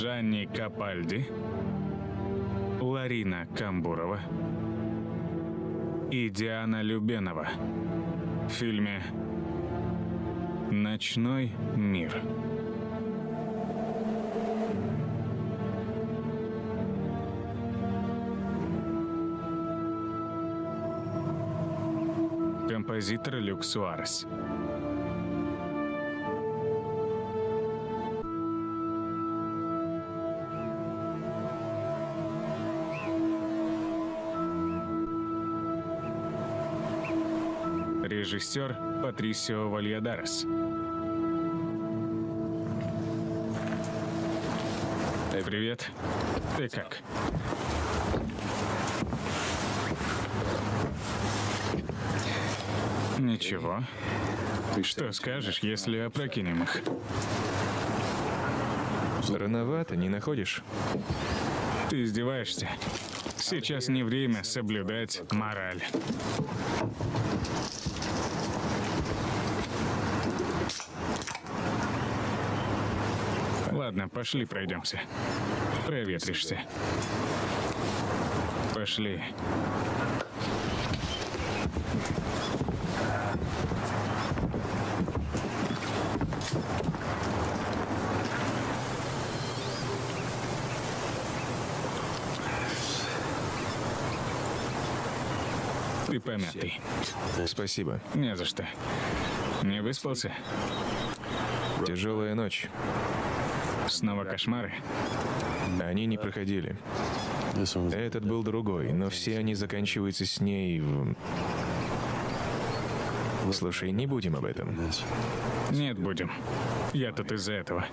Джанни Капальди, Ларина Камбурова и Диана Любенова в фильме «Ночной мир». Композитор Люк Суарес. Режиссер Патрисио Вальядарес. Привет. Ты как? Ничего. Что скажешь, если опрокинем их? Рановато, не находишь? Ты издеваешься? Сейчас не время соблюдать мораль. Ладно, пошли пройдемся. Проветришься. Пошли. Ты помятый. Спасибо. Не за что. Не выспался? Тяжелая ночь. Снова кошмары? Они не проходили. Этот был другой, но все они заканчиваются с ней в... Слушай, не будем об этом. Нет, будем. Я тут из-за этого.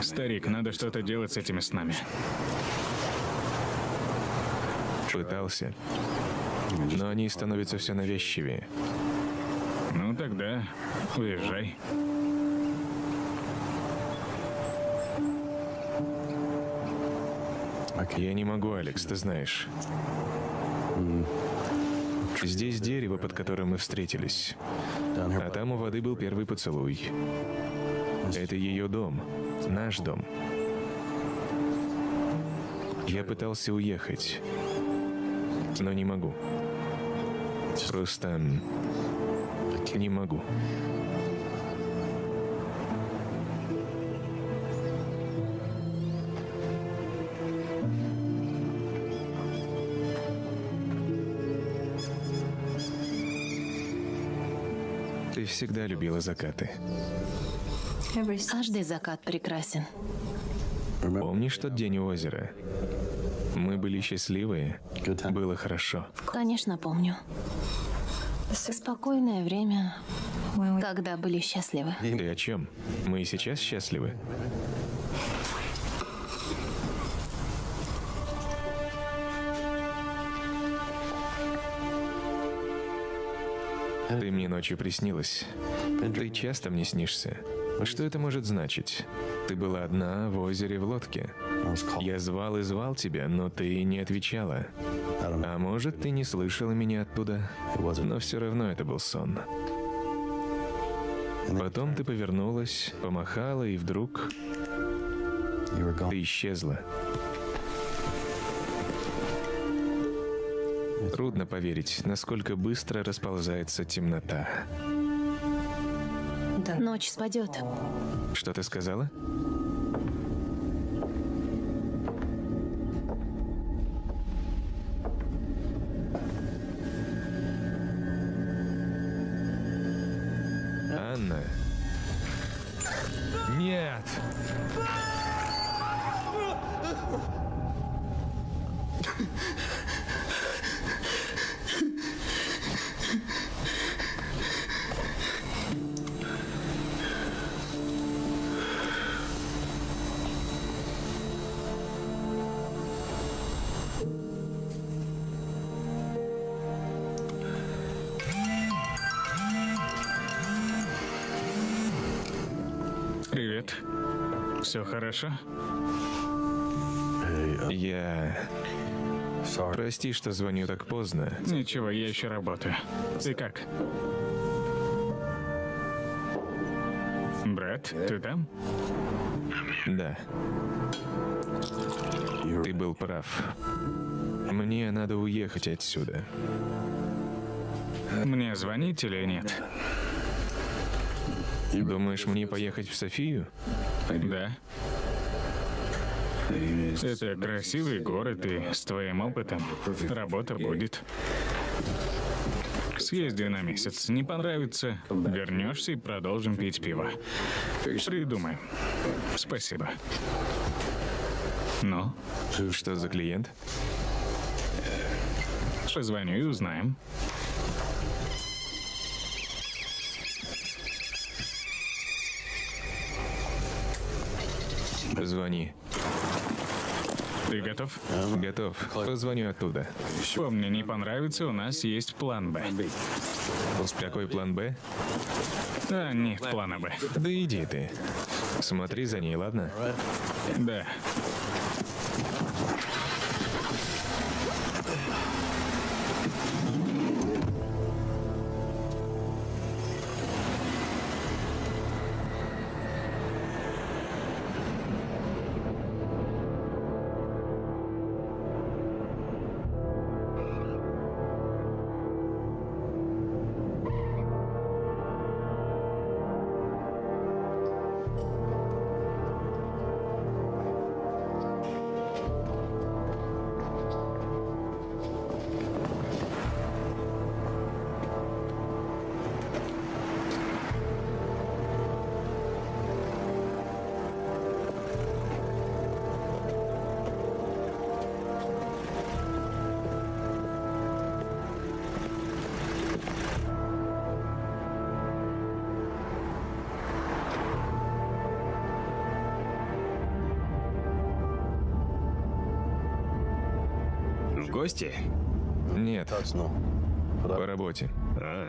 Старик, надо что-то делать с этими снами. Пытался. Но они становятся все навязчивее. Ну тогда уезжай. Я не могу, Алекс, ты знаешь. Здесь дерево, под которым мы встретились. А там у воды был первый поцелуй. Это ее дом. Наш дом. Я пытался уехать, но не могу. Просто не могу. Ты всегда любила закаты. Каждый закат прекрасен. Помнишь тот день у озера? Мы были счастливые. Было хорошо. Конечно, помню. Спокойное время, когда были счастливы. Ты о чем? Мы и сейчас счастливы. Ты мне ночью приснилась. Ты часто мне снишься. Что это может значить? Ты была одна в озере в лодке. Я звал и звал тебя, но ты не отвечала. А может, ты не слышала меня оттуда, но все равно это был сон. Потом ты повернулась, помахала, и вдруг ты исчезла. Трудно поверить, насколько быстро расползается темнота. Ночь спадет. Что ты сказала? Хорошо? Я... Прости, что звоню так поздно. Ничего, я еще работаю. Ты как? Брат, ты там? Да. Ты был прав. Мне надо уехать отсюда. Мне звонить или нет? Думаешь, мне поехать в Софию? Да. Это красивый город, и с твоим опытом работа будет. Съезди на месяц. Не понравится, вернешься и продолжим пить пиво. Придумаем. Спасибо. Ну, Что за клиент? позвоню и узнаем. Звони. Ты готов? Готов. Позвоню оттуда. Помни, не понравится, у нас есть план Б. Какой план Б? А, нет плана Б. Да иди ты. Смотри за ней, ладно? Да. Гости? Нет, по работе. А,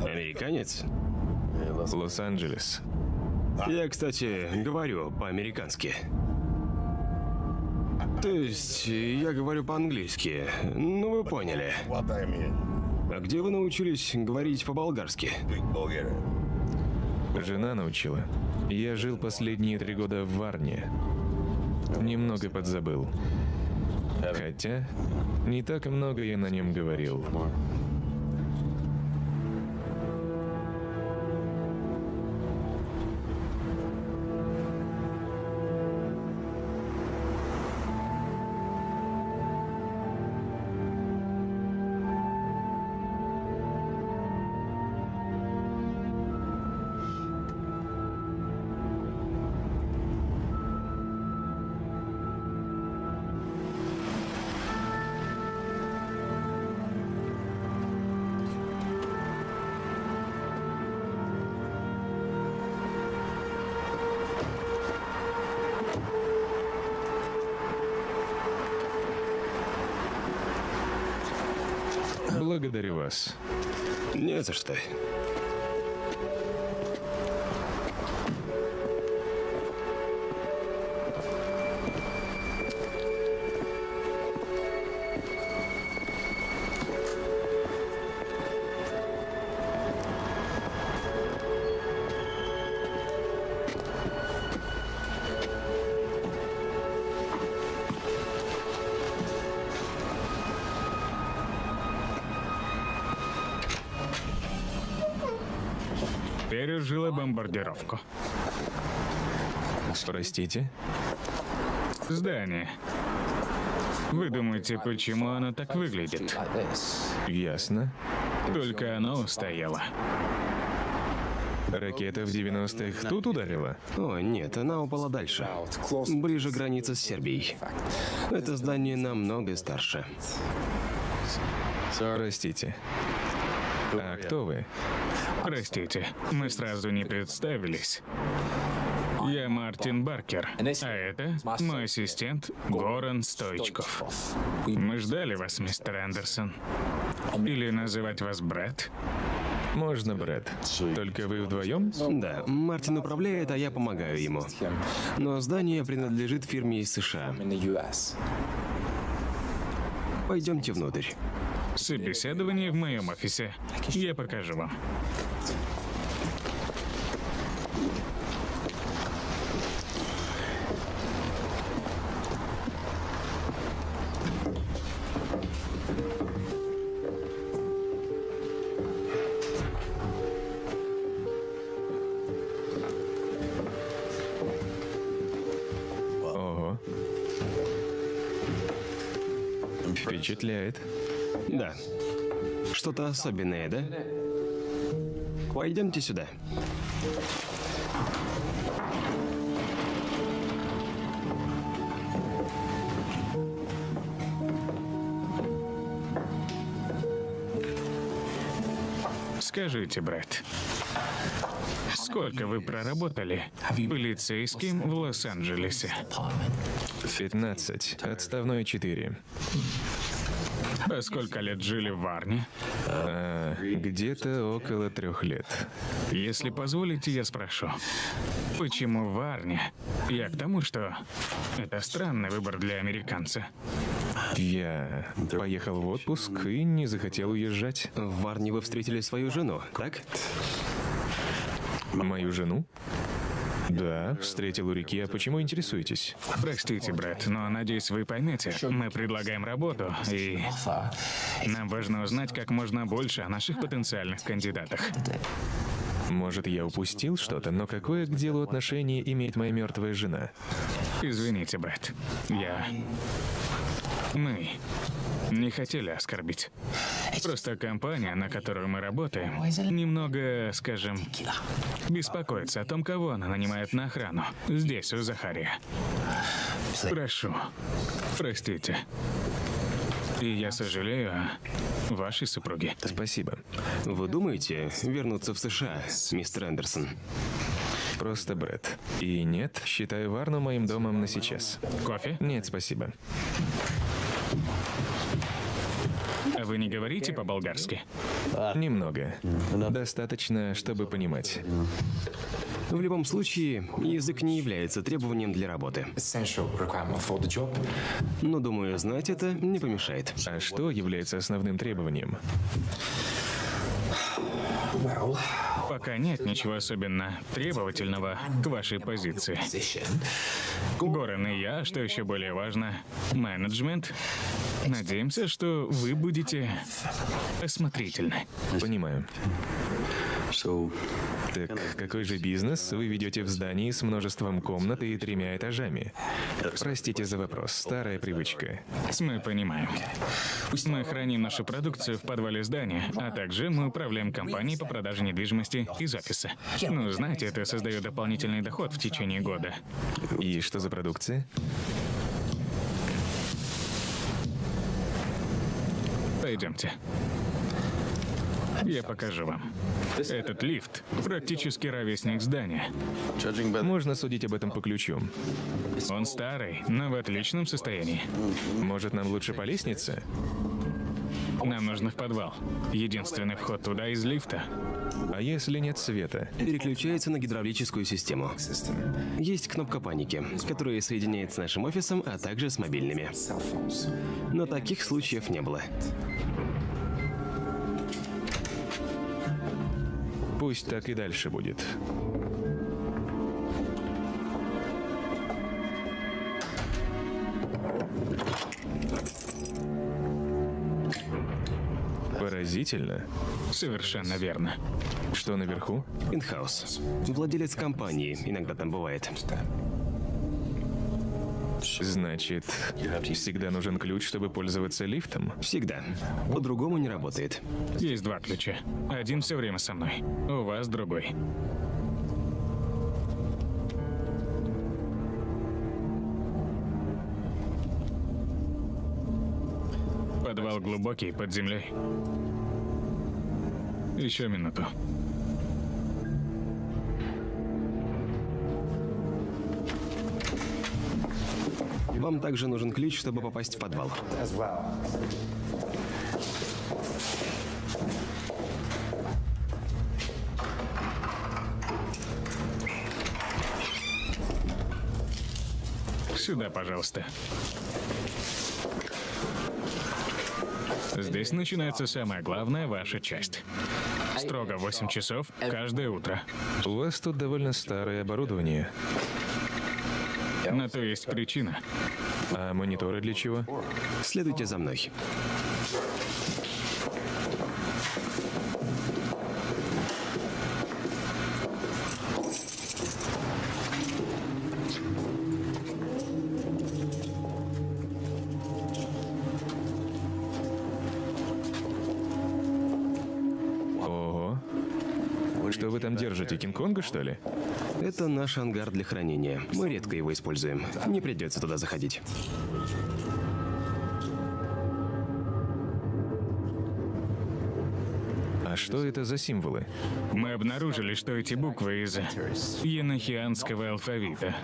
американец? Лос-Анджелес. Я, кстати, говорю по-американски. То есть, я говорю по-английски. Ну, вы поняли. А где вы научились говорить по-болгарски? Жена научила. Я жил последние три года в Варне. Немного подзабыл. Хотя, не так много я на нем говорил. Благодарю вас. Не за что. Бомбардировку. Простите? Здание. Вы думаете, почему оно так выглядит? Ясно. Только оно устояло. Ракета в 90-х тут ударила? О, нет, она упала дальше. Ближе границы с Сербией. Это здание намного старше. Простите. А кто вы? Простите, мы сразу не представились. Я Мартин Баркер, а это мой ассистент Горан Стойчков. Мы ждали вас, мистер Андерсон. Или называть вас Брэд? Можно, Брэд. Только вы вдвоем? Да, Мартин управляет, а я помогаю ему. Но здание принадлежит фирме из США. Пойдемте внутрь. Собеседование в моем офисе. Я покажу вам. Впечатляет. Да. Что-то особенное, да? Пойдемте сюда. Скажите, Брэд, сколько вы проработали полицейским в Лос-Анджелесе? 15. Отставной 4. А сколько лет жили в Варне? А, где-то около трех лет. Если позволите, я спрошу. Почему в Варне? Я к тому, что это странный выбор для американца. Я поехал в отпуск и не захотел уезжать. В Варне вы встретили свою жену, так? Мою жену? Да, встретил у реки. А почему интересуетесь? Простите, брат, но надеюсь, вы поймете. Мы предлагаем работу, и нам важно узнать как можно больше о наших потенциальных кандидатах. Может, я упустил что-то, но какое к делу отношение имеет моя мертвая жена? Извините, брат. Я... Мы не хотели оскорбить. Просто компания, на которую мы работаем, немного, скажем, беспокоится о том, кого она нанимает на охрану. Здесь, у Захария. Прошу, простите. И я сожалею о вашей супруге. Спасибо. Вы думаете вернуться в США, мистер Эндерсон? Просто Брэд. И нет, считаю Варну моим домом на сейчас. Кофе? Нет, спасибо. Вы не говорите по-болгарски? Немного. Достаточно, чтобы понимать. В любом случае, язык не является требованием для работы. Но, думаю, знать это не помешает. А что является основным требованием? Пока нет ничего особенно требовательного к вашей позиции. Горан и я, что еще более важно, менеджмент. Надеемся, что вы будете осмотрительны. Понимаю. Так какой же бизнес вы ведете в здании с множеством комнат и тремя этажами? Простите за вопрос, старая привычка. Мы понимаем. Мы храним нашу продукцию в подвале здания, а также мы управляем компанией по продаже недвижимости из офиса. Ну, знаете, это создает дополнительный доход в течение года. И что за продукция? Пойдемте. Я покажу вам. Этот лифт практически ровесник здания. Можно судить об этом по ключу. Он старый, но в отличном состоянии. Может, нам лучше по лестнице? Нам нужно в подвал. Единственный вход туда из лифта. А если нет света? Переключается на гидравлическую систему. Есть кнопка паники, которая соединяет с нашим офисом, а также с мобильными. Но таких случаев не было. Пусть так и дальше будет. Поразительно. Совершенно верно. Что наверху? Инхаус. Владелец компании иногда там бывает. Значит, всегда нужен ключ, чтобы пользоваться лифтом? Всегда. По-другому не работает. Есть два ключа. Один все время со мной. У вас другой. Подвал глубокий, под землей. Еще минуту. Вам также нужен ключ, чтобы попасть в подвал. Сюда, пожалуйста. Здесь начинается самая главная ваша часть. Строго 8 часов каждое утро. У вас тут довольно старое оборудование. На то есть причина. А мониторы для чего? Следуйте за мной. Это наш ангар для хранения. Мы редко его используем. Не придется туда заходить. А что это за символы? Мы обнаружили, что эти буквы из енохианского алфавита.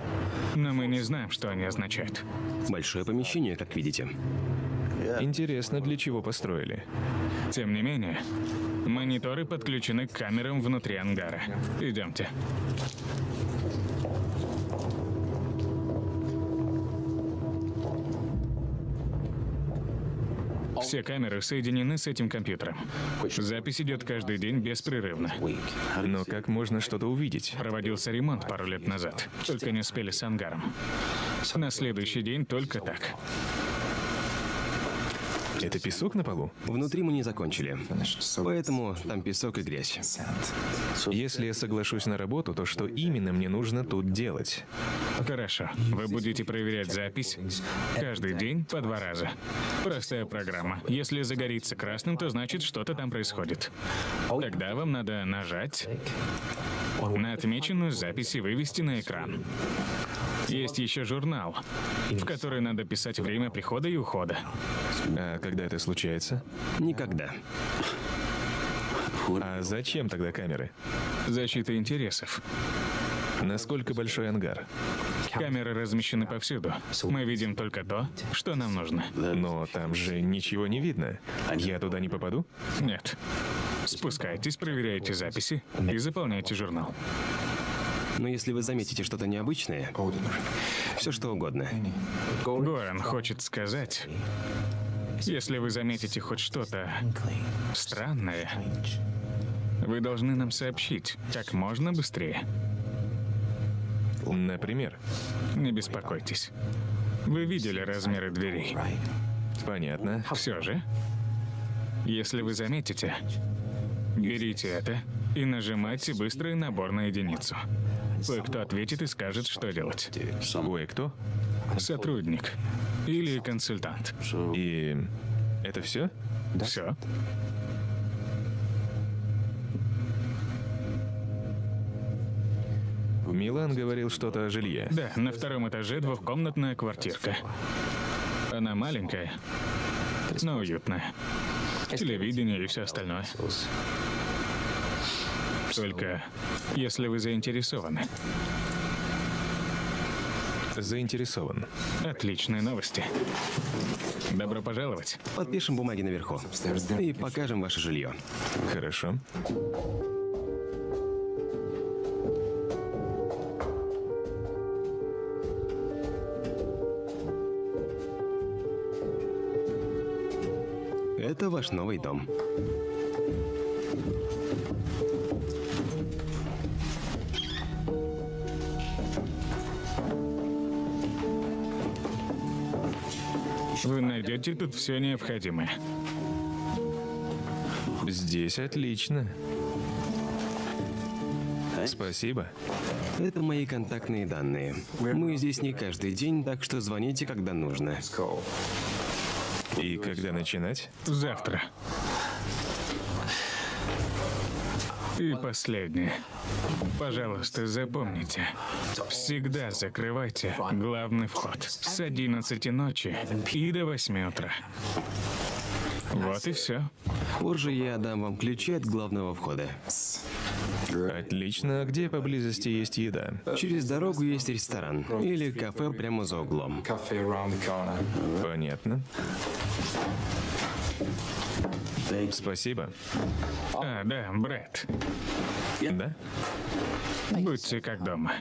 Но мы не знаем, что они означают. Большое помещение, как видите. Интересно, для чего построили? Тем не менее, мониторы подключены к камерам внутри ангара. Идемте. Все камеры соединены с этим компьютером. Запись идет каждый день беспрерывно. Но как можно что-то увидеть? Проводился ремонт пару лет назад. Только не успели с ангаром. На следующий день только так. Это песок на полу? Внутри мы не закончили. Поэтому там песок и грязь. Если я соглашусь на работу, то что именно мне нужно тут делать? Хорошо. Вы будете проверять запись каждый день по два раза. Простая программа. Если загорится красным, то значит что-то там происходит. Тогда вам надо нажать на отмеченную запись и вывести на экран. Есть еще журнал, в который надо писать время прихода и ухода. А когда это случается? Никогда. А зачем тогда камеры? Защита интересов. Насколько большой ангар? Камеры размещены повсюду. Мы видим только то, что нам нужно. Но там же ничего не видно. Я туда не попаду? Нет. Спускайтесь, проверяйте записи и заполняйте журнал. Но если вы заметите что-то необычное, все что угодно. Горан хочет сказать, если вы заметите хоть что-то странное, вы должны нам сообщить как можно быстрее. Например? Не беспокойтесь. Вы видели размеры дверей. Понятно. Все же, если вы заметите, берите это и нажимайте быстрый набор на единицу. Кое-кто ответит и скажет, что делать. Кое-кто? Сотрудник или консультант. И это все? Все. Милан говорил что-то о жилье. Да, на втором этаже двухкомнатная квартирка. Она маленькая, но уютная. Телевидение и все остальное. Только если вы заинтересованы. Заинтересован. Отличные новости. Добро пожаловать. Подпишем бумаги наверху. И покажем ваше жилье. Хорошо. Это ваш новый дом. Вы найдете тут все необходимое. Здесь отлично. Спасибо. Это мои контактные данные. Мы здесь не каждый день, так что звоните, когда нужно. И когда начинать? Завтра. И последнее. Пожалуйста, запомните. Всегда закрывайте главный вход с 11 ночи и до 8 утра. Вот и все. Позже я дам вам ключи от главного входа. Отлично. А где поблизости есть еда? Через дорогу есть ресторан или кафе прямо за углом. Понятно. Спасибо. А, да, Брэд. Да? Будьте как дома.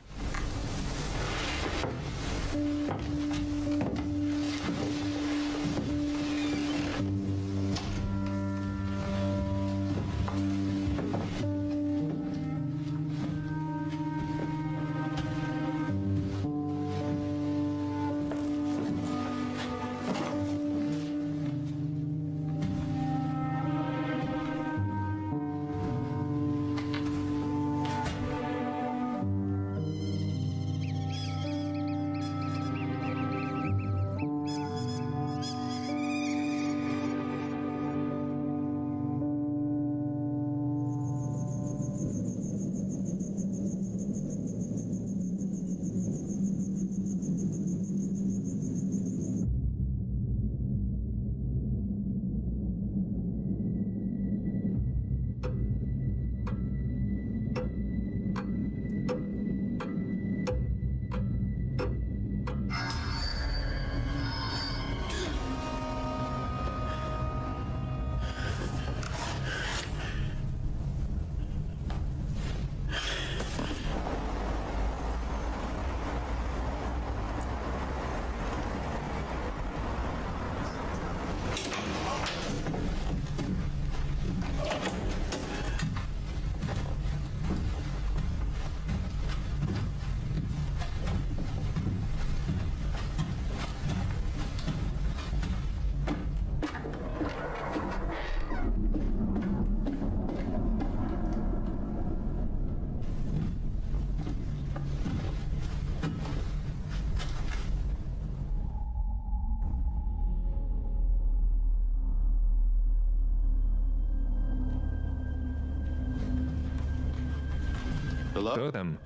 Кто там?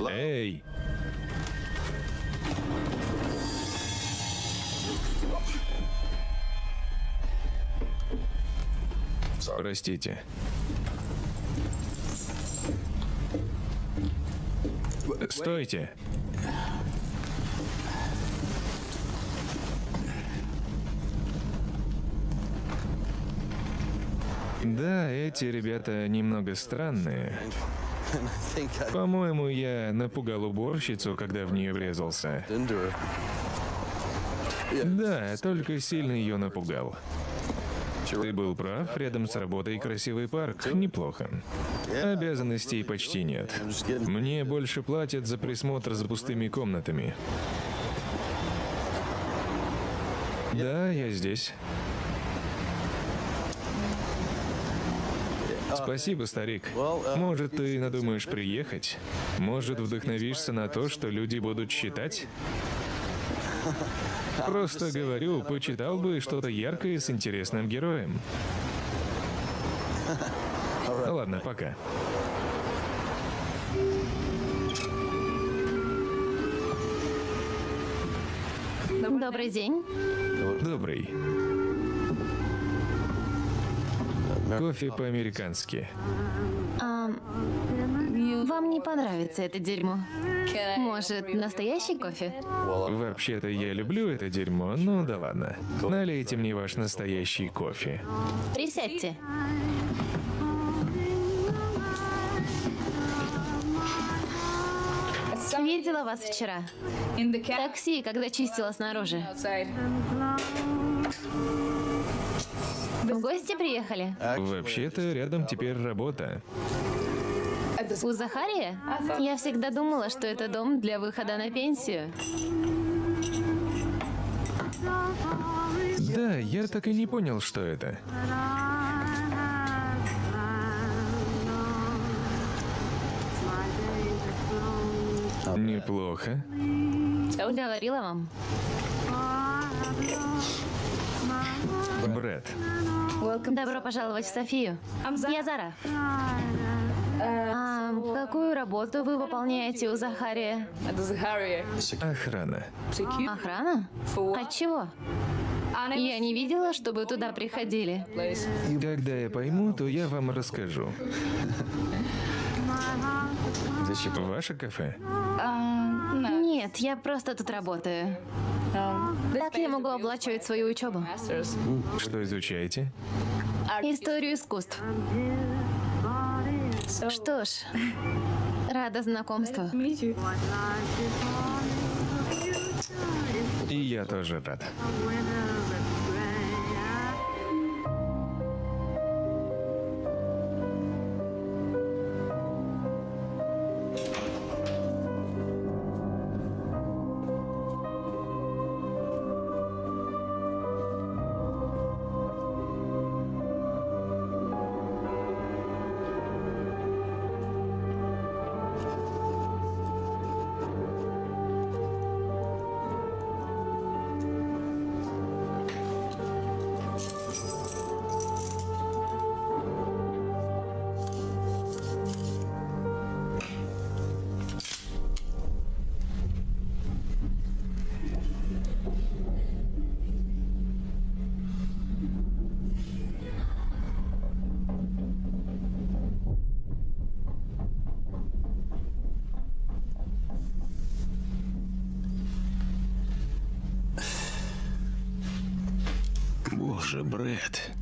Эй! Простите. Стойте! Да, эти ребята немного странные. По-моему, я напугал уборщицу, когда в нее врезался. Да, только сильно ее напугал. Ты был прав, рядом с работой красивый парк. Неплохо. Обязанностей почти нет. Мне больше платят за присмотр за пустыми комнатами. Да, я здесь. Спасибо, старик. Может, ты надумаешь приехать? Может, вдохновишься на то, что люди будут считать? Просто говорю, почитал бы что-то яркое с интересным героем. Ладно, пока. Добрый день. Добрый. Кофе по-американски. А, вам не понравится это дерьмо. Может, настоящий кофе? Вообще-то я люблю это дерьмо, ну да ладно. Налейте мне ваш настоящий кофе. Присядьте. Видела вас вчера. В такси, когда чистила снаружи. В гости приехали? Вообще-то рядом теперь работа. У Захария? Я всегда думала, что это дом для выхода на пенсию. Да, я так и не понял, что это. Неплохо. Говорила вам. Брэд, Добро пожаловать в Софию. Я Зара. А какую работу вы выполняете у Захария? охрана. Охрана? От чего? Я не видела, чтобы туда приходили. Когда я пойму, то я вам расскажу. Ваше кафе? Нет, я просто тут работаю. Так я могу оплачивать свою учебу. Что изучаете? Историю искусств. Что ж, рада знакомству. И я тоже рад. Боже, Брэд.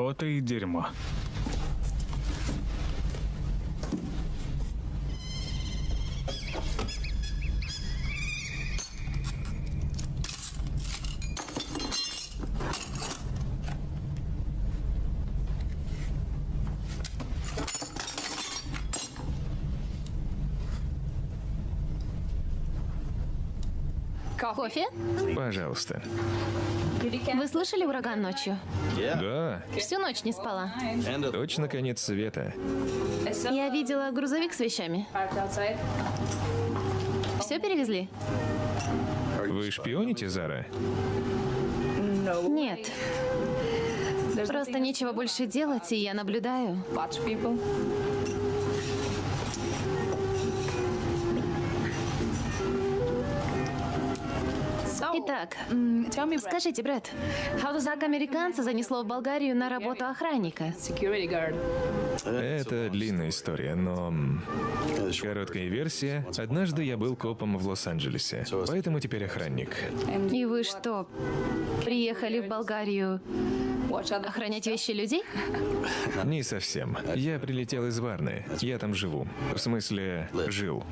Фото и дерьмо. Кофе? Пожалуйста. Вы слышали ураган ночью? Да, Всю ночь не спала. точно конец света. Я видела грузовик с вещами. Все перевезли? Вы шпионите, Зара? Нет. Просто нечего больше делать, и я наблюдаю. Скажите, Брэд, как американца занесло в Болгарию на работу охранника? Это длинная история, но... Короткая версия. Однажды я был копом в Лос-Анджелесе, поэтому теперь охранник. И вы что, приехали в Болгарию охранять вещи людей? Не совсем. Я прилетел из Варны. Я там живу. В смысле, жил.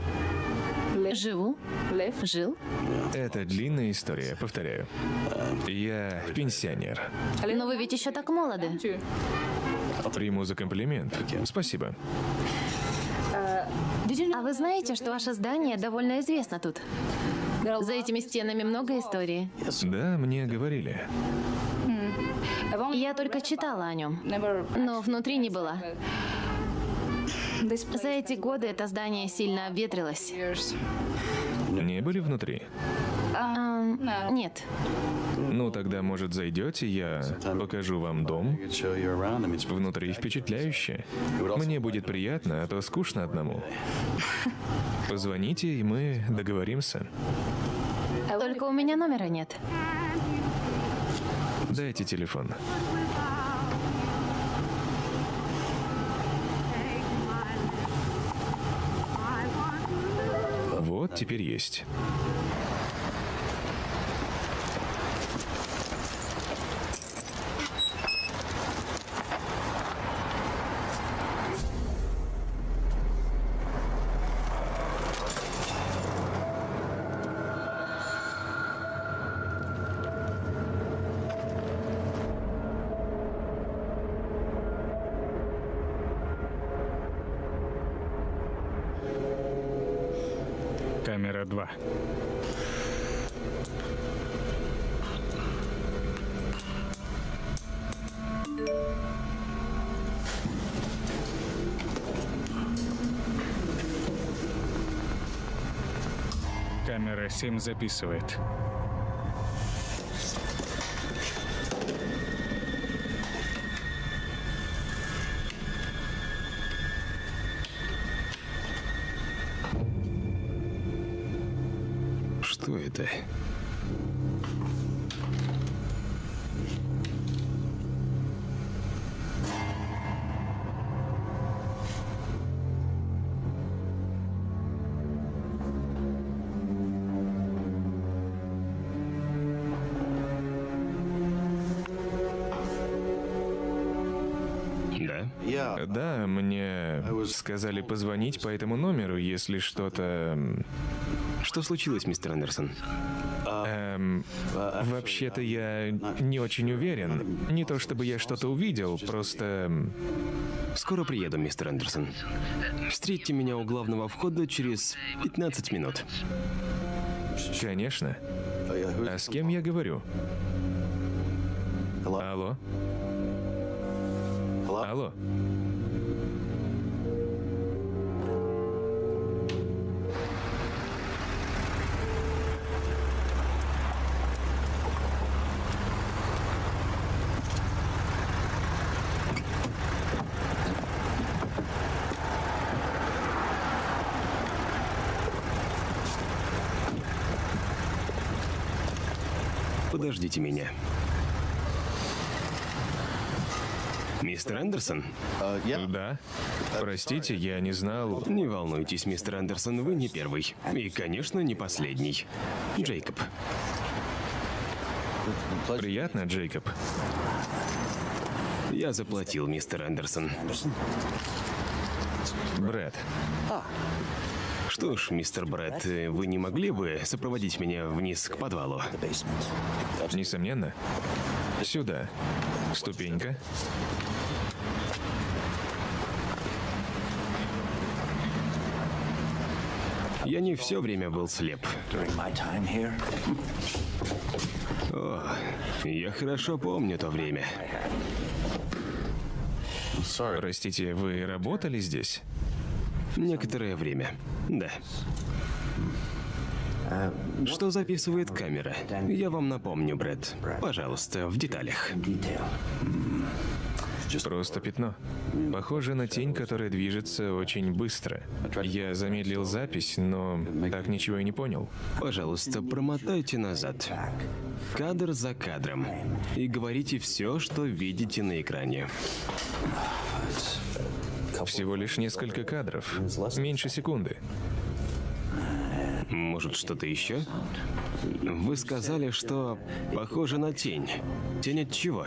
Живу. Жил. Это длинная история, повторяю. Я пенсионер. Но вы ведь еще так молоды. Приму за комплимент. Спасибо. А вы знаете, что ваше здание довольно известно тут? За этими стенами много истории. Да, мне говорили. Я только читала о нем, но внутри не была. За эти годы это здание сильно обветрилось. Не были внутри? Ам, нет. Ну, тогда, может, зайдете, я покажу вам дом. Внутри впечатляюще. Мне будет приятно, а то скучно одному. Позвоните, и мы договоримся. Только у меня номера нет. Дайте телефон. Вот, теперь есть. 7 записывает. Позвонить по этому номеру, если что-то... Что случилось, мистер Андерсон? Эм, вообще-то я не очень уверен. Не то чтобы я что-то увидел, просто... Скоро приеду, мистер Андерсон. Встретьте меня у главного входа через 15 минут. Конечно. А с кем я говорю? Алло? Алло? Подождите меня. Мистер Андерсон? Да? Простите, я не знал. Не волнуйтесь, мистер Андерсон, вы не первый. И, конечно, не последний. Джейкоб. Приятно, Джейкоб. Я заплатил, мистер Андерсон. Брэд, Что ж, мистер Брэд, вы не могли бы сопроводить меня вниз к подвалу? несомненно. Сюда. Ступенька. Я не все время был слеп. О, я хорошо помню то время. Простите, вы работали здесь? Некоторое время, да. Что записывает камера? Я вам напомню, Брэд. Пожалуйста, в деталях. Просто пятно. Похоже на тень, которая движется очень быстро. Я замедлил запись, но так ничего и не понял. Пожалуйста, промотайте назад. Кадр за кадром. И говорите все, что видите на экране. Всего лишь несколько кадров. Меньше секунды. Может, что-то еще? Вы сказали, что похоже на тень. Тень от чего?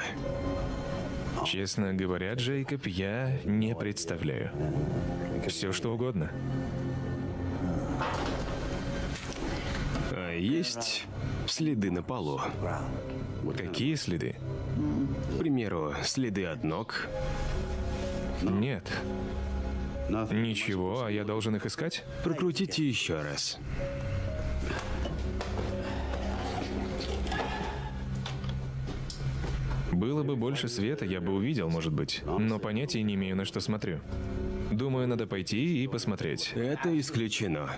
Честно говоря, Джейкоб, я не представляю. Все что угодно. А есть следы на полу. Какие следы? К примеру, следы от ног. Нет. Ничего, а я должен их искать? Прокрутите еще раз. Было бы больше света, я бы увидел, может быть. Но понятия не имею, на что смотрю. Думаю, надо пойти и посмотреть. Это исключено.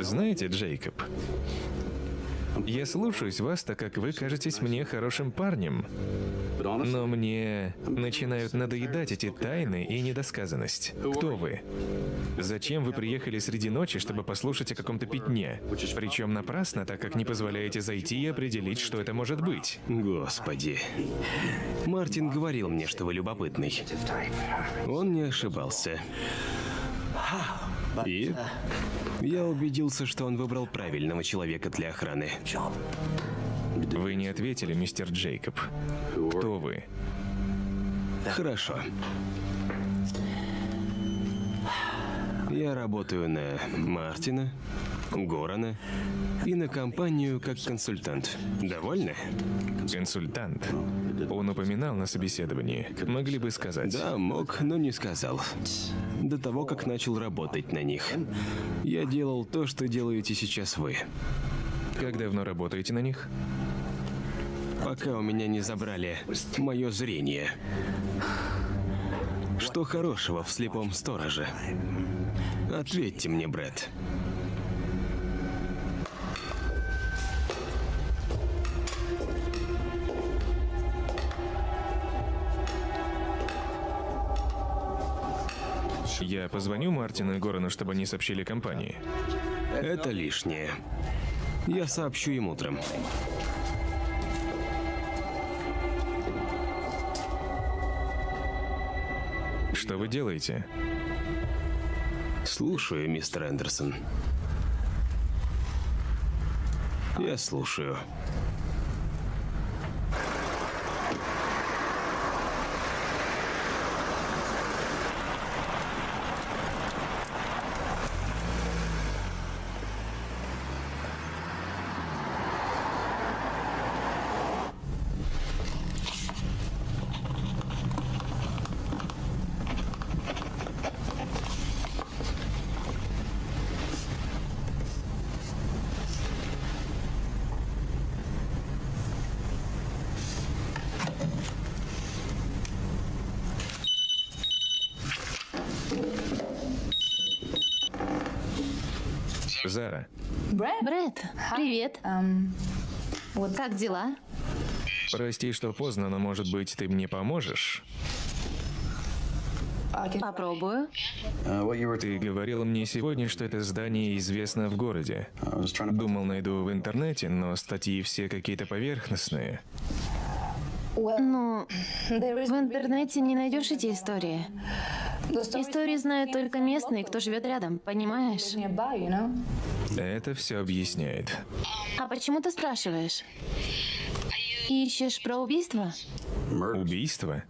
Знаете, Джейкоб, я слушаюсь вас, так как вы кажетесь мне хорошим парнем. Но мне начинают надоедать эти тайны и недосказанность. Кто вы? Зачем вы приехали среди ночи, чтобы послушать о каком-то пятне? Причем напрасно, так как не позволяете зайти и определить, что это может быть. Господи. Мартин говорил мне, что вы любопытный. Он не ошибался. И я убедился, что он выбрал правильного человека для охраны. Вы не ответили, мистер Джейкоб. Кто вы? Хорошо. Я работаю на Мартина, Горана и на компанию как консультант. Довольны? Консультант. Он упоминал на собеседовании. Могли бы сказать. Да, мог, но не сказал. До того, как начал работать на них. Я делал то, что делаете сейчас вы. Как давно работаете на них? Пока у меня не забрали мое зрение. Что хорошего в слепом стороже? Ответьте мне, Брэд. Я позвоню Мартину и Горану, чтобы они сообщили компании. Это лишнее. Я сообщу им утром. Что вы делаете? Слушаю, мистер Эндерсон. Я слушаю. Зара, Брэд, привет. Как дела? прости, что поздно, но может быть ты мне поможешь? Попробую. Uh, Ты говорила мне сегодня, что это здание известно в городе. Думал, найду в интернете, но статьи все какие-то поверхностные. Ну, в интернете не найдешь эти истории. Истории знают только местные, кто живет рядом, понимаешь? Это все объясняет. А почему ты спрашиваешь? Ищешь про убийство? Убийство?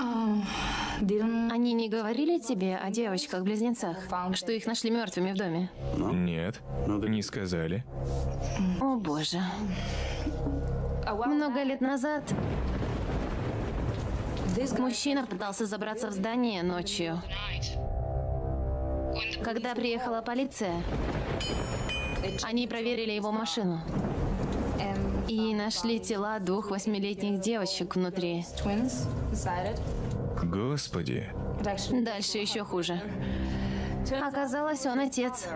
Они не говорили тебе о девочках-близнецах, что их нашли мертвыми в доме? Нет, не сказали. О боже. Много лет назад мужчина пытался забраться в здание ночью. Когда приехала полиция, они проверили его машину и нашли тела двух восьмилетних девочек внутри. Господи. Дальше еще хуже. Оказалось, он отец.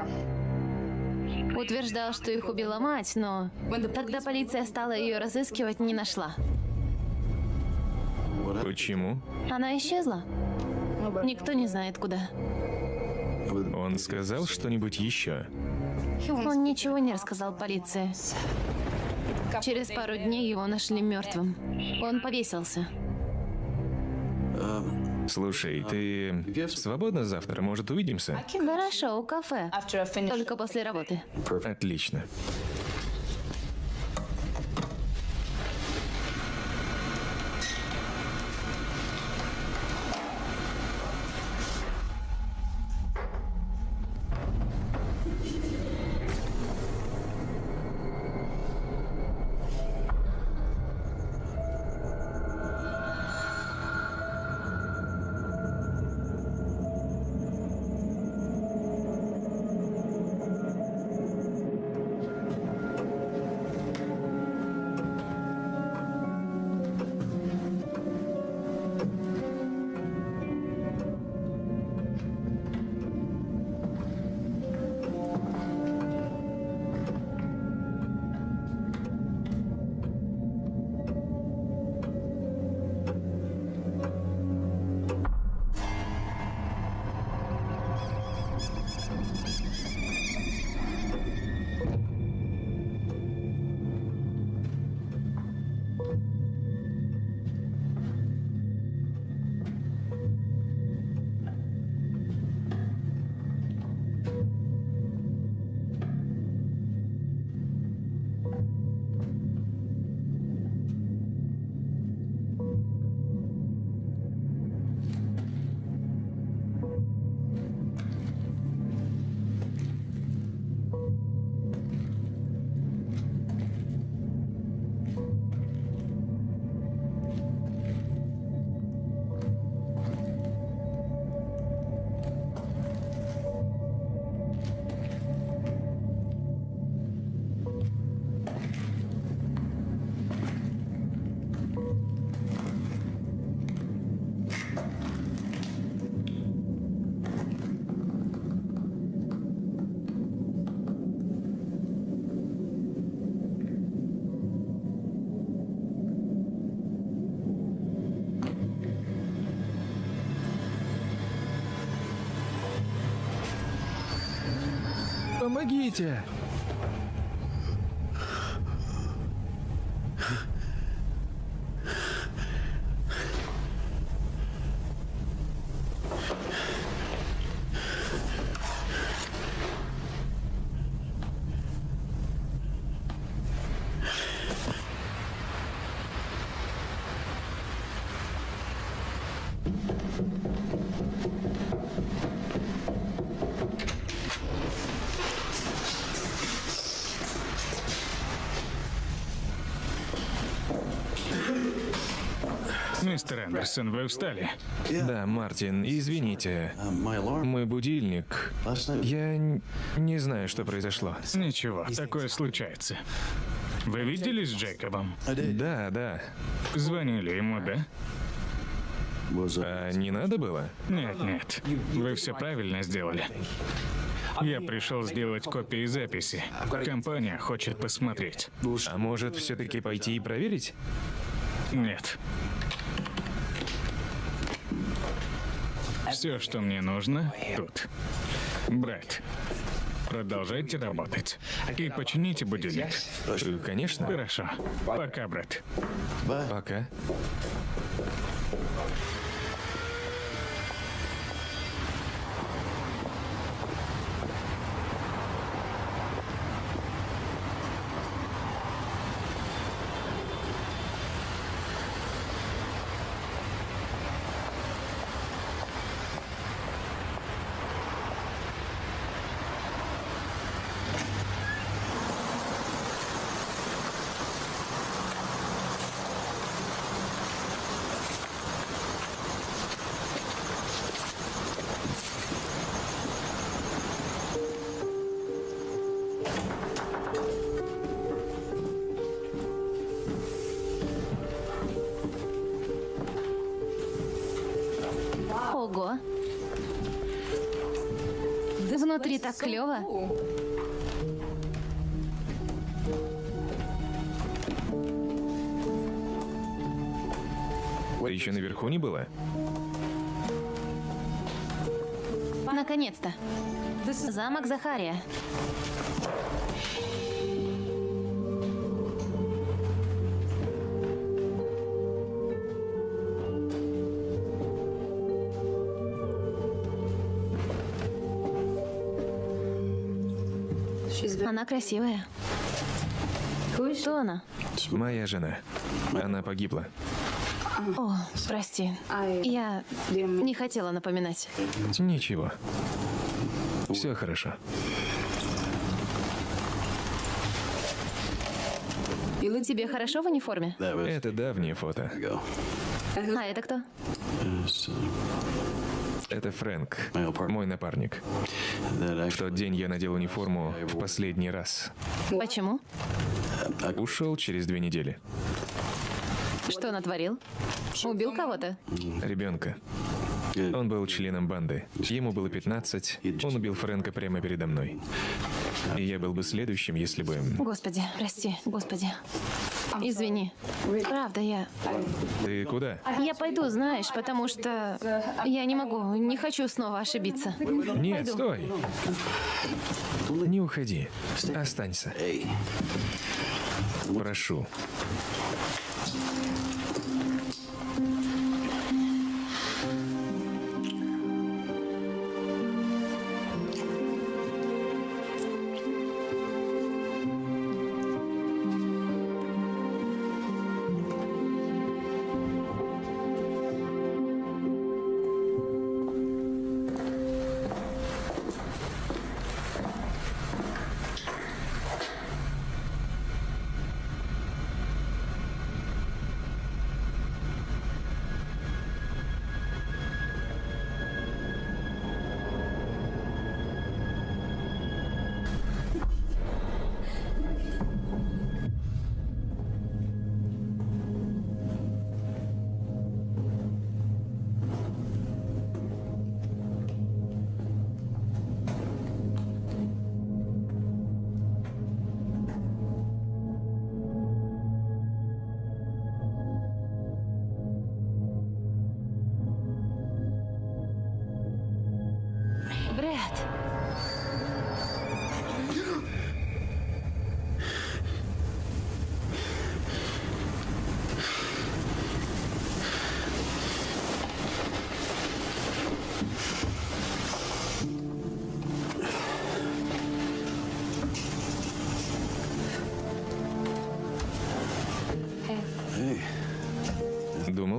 Утверждал, что их убила мать, но когда полиция стала ее разыскивать, не нашла. Почему? Она исчезла. Никто не знает куда. Он сказал что-нибудь еще? Он ничего не рассказал полиции. Через пару дней его нашли мертвым. Он повесился. Слушай, ты свободна завтра? Может, увидимся? Хорошо, у кафе. Только после работы. Отлично. Помогите! Мистер Андерсон, вы устали? Да, Мартин, извините. Мой будильник. Я не знаю, что произошло. Ничего, такое случается. Вы виделись с Джейкобом? Да, да. Звонили ему, да? А не надо было? Нет, нет. Вы все правильно сделали. Я пришел сделать копии записи. Компания хочет посмотреть. А может, все-таки пойти и проверить? Нет. Все, что мне нужно, тут. Брат, продолжайте работать. И почините будильник. Конечно. Хорошо. Пока, брат. Пока. Ого. Внутри так клево. Ты еще наверху не была? Наконец-то. Замок Захария. Она красивая. Кто она? Моя жена. Она погибла. О, прости. Я не хотела напоминать. Ничего. Все хорошо. Тебе хорошо в униформе? Это давнее фото. А это кто? Это Фрэнк, мой напарник. В тот день я надел униформу в последний раз. Почему? Ушел через две недели. Что натворил? Убил кого-то? Ребенка. Он был членом банды. Ему было 15. Он убил Фрэнка прямо передо мной. И я был бы следующим, если бы... Господи, прости, господи. Извини. Правда, я... Ты куда? Я пойду, знаешь, потому что я не могу, не хочу снова ошибиться. Нет, Пойду. стой. Не уходи. Останься. Прошу.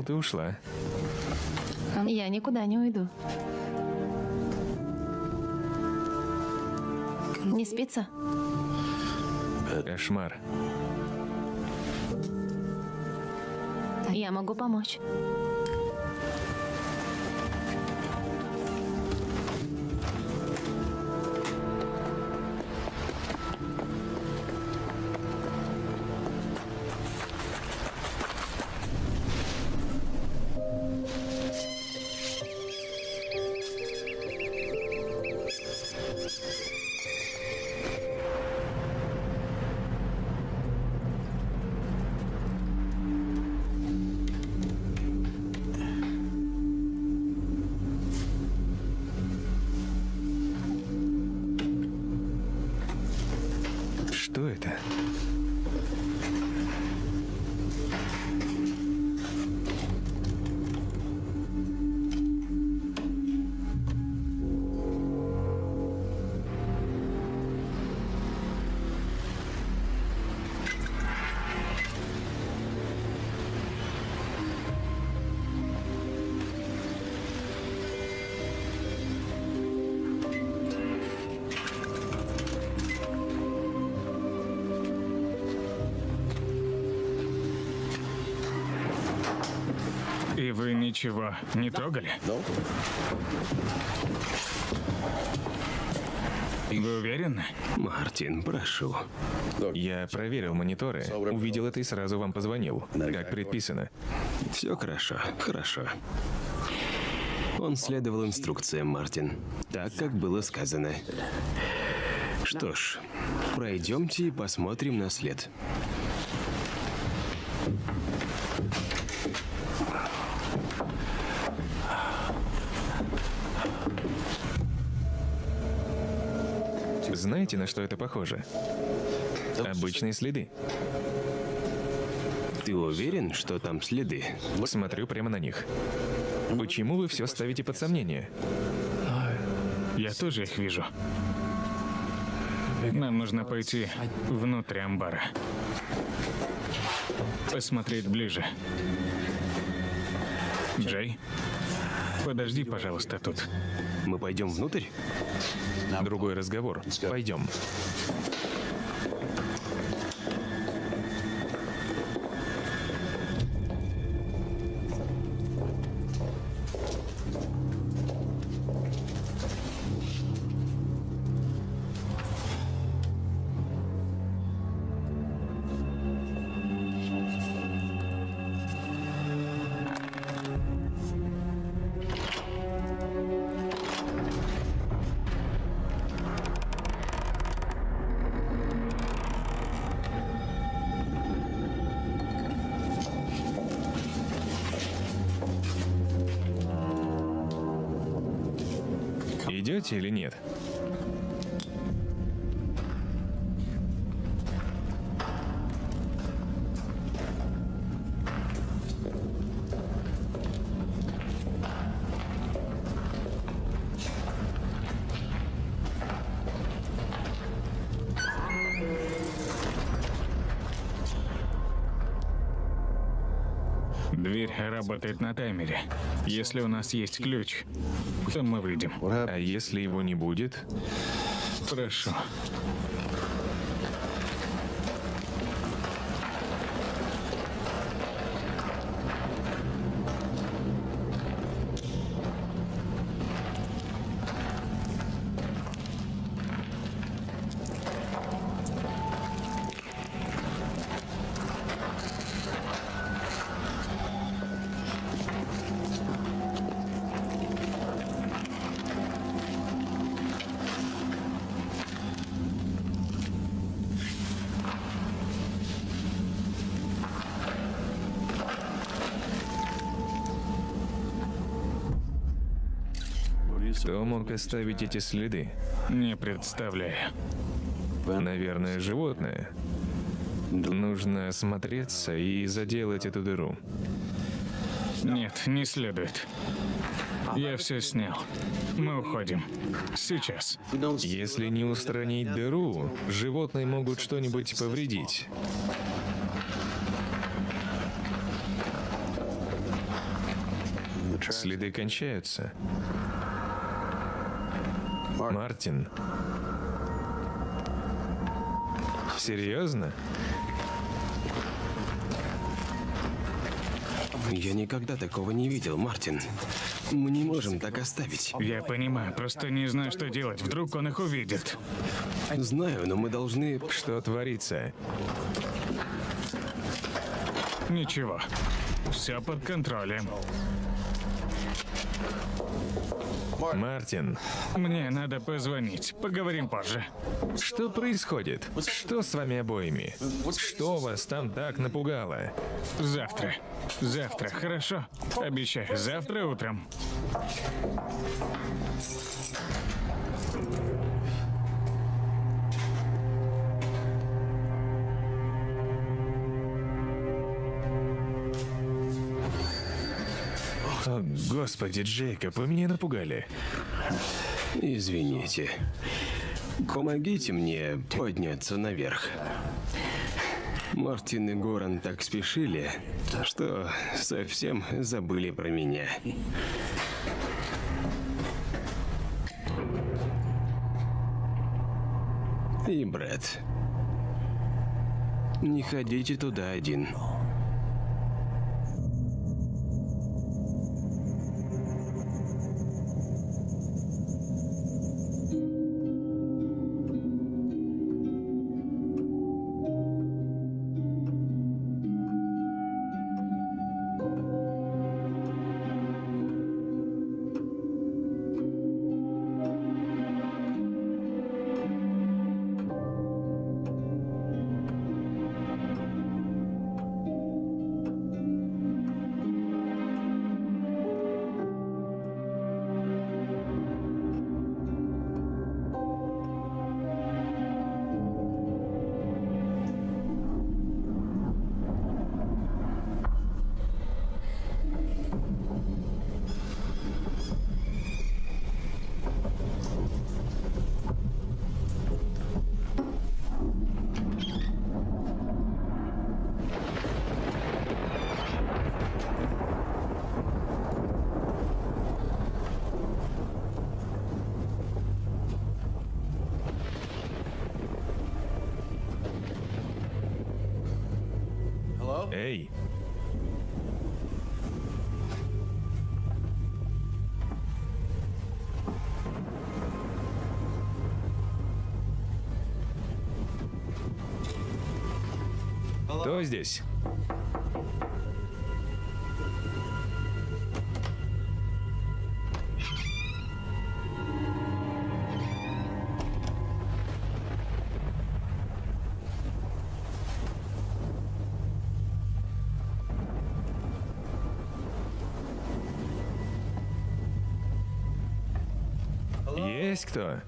Ты ушла. Я никуда не уйду. Не спится? Кошмар. Я могу помочь. Ничего не трогали? Вы уверены? Мартин, прошу. Я проверил мониторы, увидел это и сразу вам позвонил, как предписано. Все хорошо, хорошо. Он следовал инструкциям, Мартин. Так, как было сказано. Что ж, пройдемте и посмотрим на след. Знаете, на что это похоже? Обычные следы. Ты уверен, что там следы? Смотрю прямо на них. Почему вы все ставите под сомнение? Я тоже их вижу. Нам нужно пойти внутрь амбара. Посмотреть ближе. Джей, подожди, пожалуйста, тут. Мы пойдем внутрь? Другой разговор. Пойдем. Работает на таймере. Если у нас есть ключ, то мы выйдем. А если его не будет? Прошу. Мог оставить эти следы? Не представляю. Наверное, животное. Нужно осмотреться и заделать эту дыру. Нет, не следует. Я все снял. Мы уходим. Сейчас. Если не устранить дыру, животные могут что-нибудь повредить. Следы кончаются. Мартин. Серьезно? Я никогда такого не видел, Мартин. Мы не можем так оставить. Я понимаю, просто не знаю, что делать. Вдруг он их увидит. Знаю, но мы должны... Что творится? Ничего. Все под контролем. Мартин, Мне надо позвонить. Поговорим позже. что происходит? Что с вами обоими? Что вас там так напугало? Завтра. Завтра, хорошо? Обещаю, завтра утром. Господи, Джейкоб, вы меня напугали. Извините. Помогите мне подняться наверх. Мартин и Горан так спешили, что совсем забыли про меня. И Брэд. Не ходите туда один. Эй! Кто здесь? Есть кто?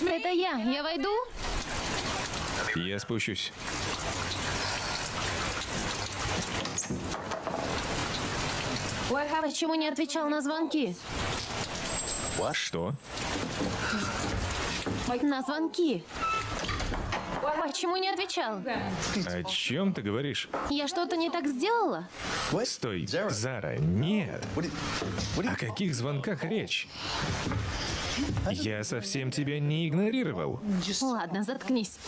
Это я. Я войду? Я спущусь. Почему не отвечал на звонки? Что? На звонки. Почему не отвечал? О чем ты говоришь? Я что-то не так сделала? Стой, Зара, нет. О каких звонках речь? Я совсем тебя не игнорировал. Ладно, заткнись.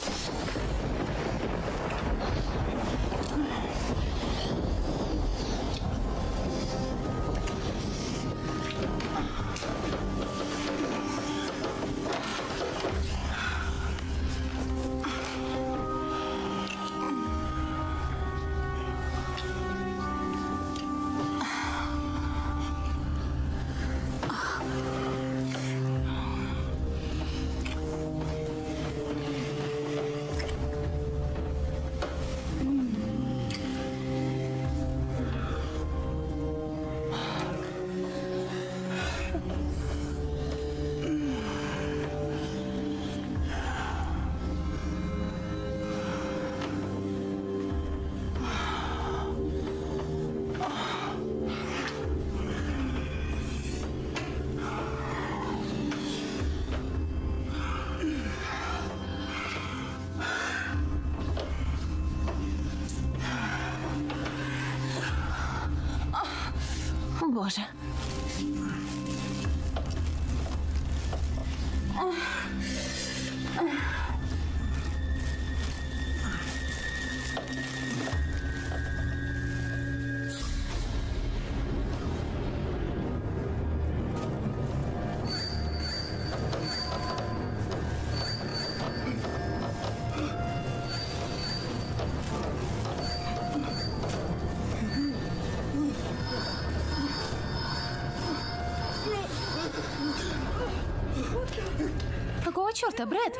Черта, Брэд?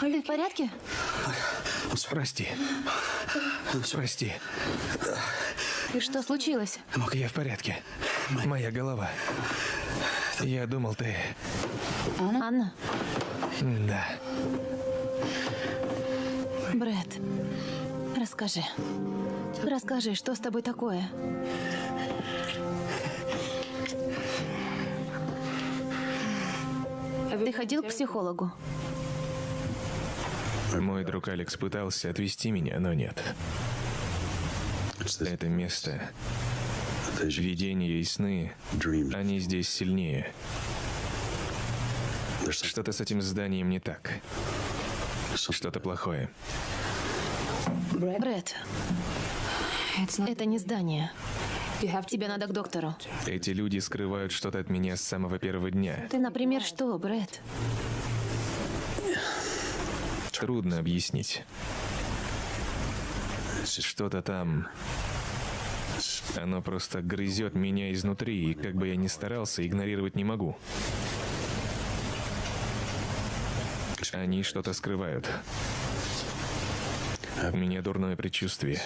Ты в порядке? Прости. Прости. И что случилось? Я в порядке. Моя голова. Я думал, ты... Анна? Да. Брэд, расскажи. Расскажи, что с тобой такое? Ты ходил к психологу? Мой друг Алекс пытался отвести меня, но нет. Это место, видения и сны, они здесь сильнее. Что-то с этим зданием не так. Что-то плохое. Брэд, это не здание. Тебе надо к доктору. Эти люди скрывают что-то от меня с самого первого дня. Ты, например, что, Брэд? Трудно объяснить. Что-то там... Оно просто грызет меня изнутри, и как бы я ни старался, игнорировать не могу. Они что-то скрывают. У меня дурное предчувствие.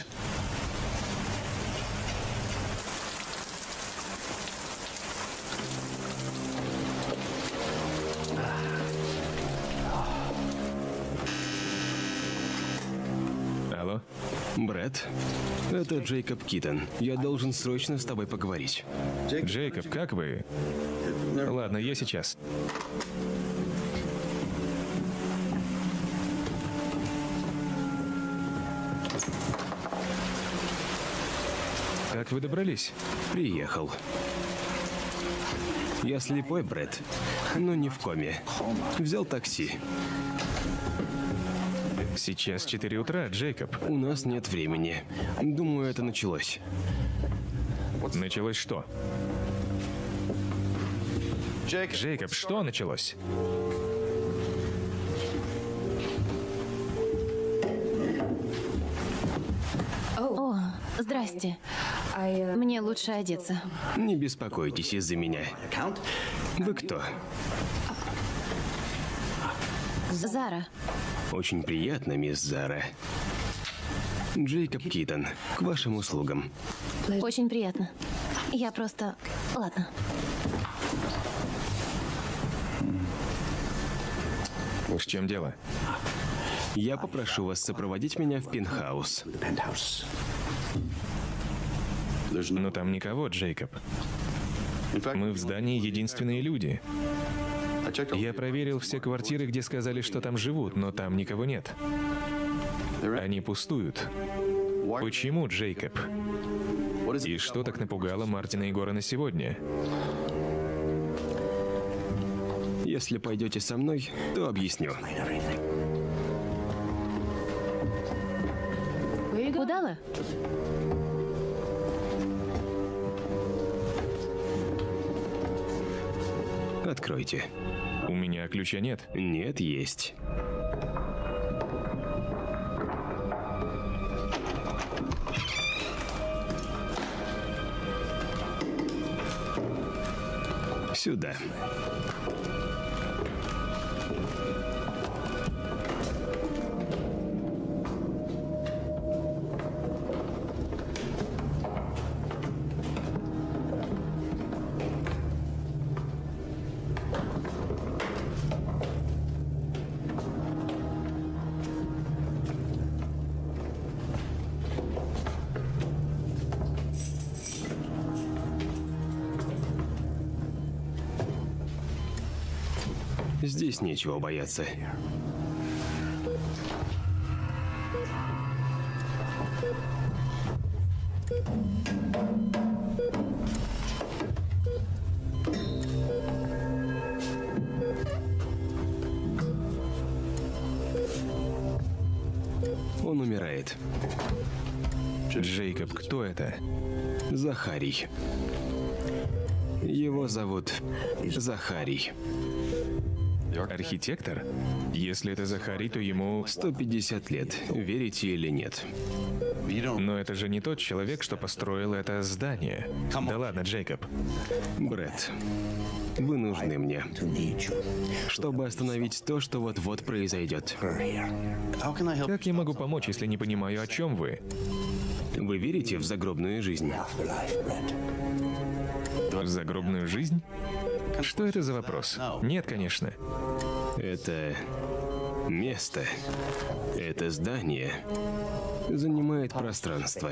Брэд, это Джейкоб Китон. Я должен срочно с тобой поговорить. Джейкоб, как вы? Ладно, я сейчас. Как вы добрались? Приехал. Я слепой, Брэд, но не в коме. Взял такси. Сейчас 4 утра, Джейкоб. У нас нет времени. Думаю, это началось. Началось что? Джейкоб, что началось? О, здрасте. Мне лучше одеться. Не беспокойтесь из-за меня. Вы кто? Зара. Очень приятно, мисс Зара. Джейкоб Китон, к вашим услугам. Очень приятно. Я просто... Ладно. В чем дело? Я попрошу вас сопроводить меня в пентхаус. Но там никого, Джейкоб. Мы в здании единственные люди. Я проверил все квартиры, где сказали, что там живут, но там никого нет. Они пустуют. Почему, Джейкоб? И что так напугало Мартина и Горана сегодня? Если пойдете со мной, то объясню. Куда Откройте. У меня ключа нет. Нет, есть. Сюда. Здесь нечего бояться. Он умирает. Джейкоб, кто это? Захарий. Его зовут Захарий. Архитектор? Если это Захарий, то ему... 150 лет, верите или нет. Но это же не тот человек, что построил это здание. Да ладно, Джейкоб. Брэд, вы нужны мне, чтобы остановить то, что вот-вот произойдет. Как я могу помочь, если не понимаю, о чем вы? Вы верите в загробную жизнь? В загробную жизнь? Что это за вопрос? Нет, конечно. Это место, это здание занимает пространство.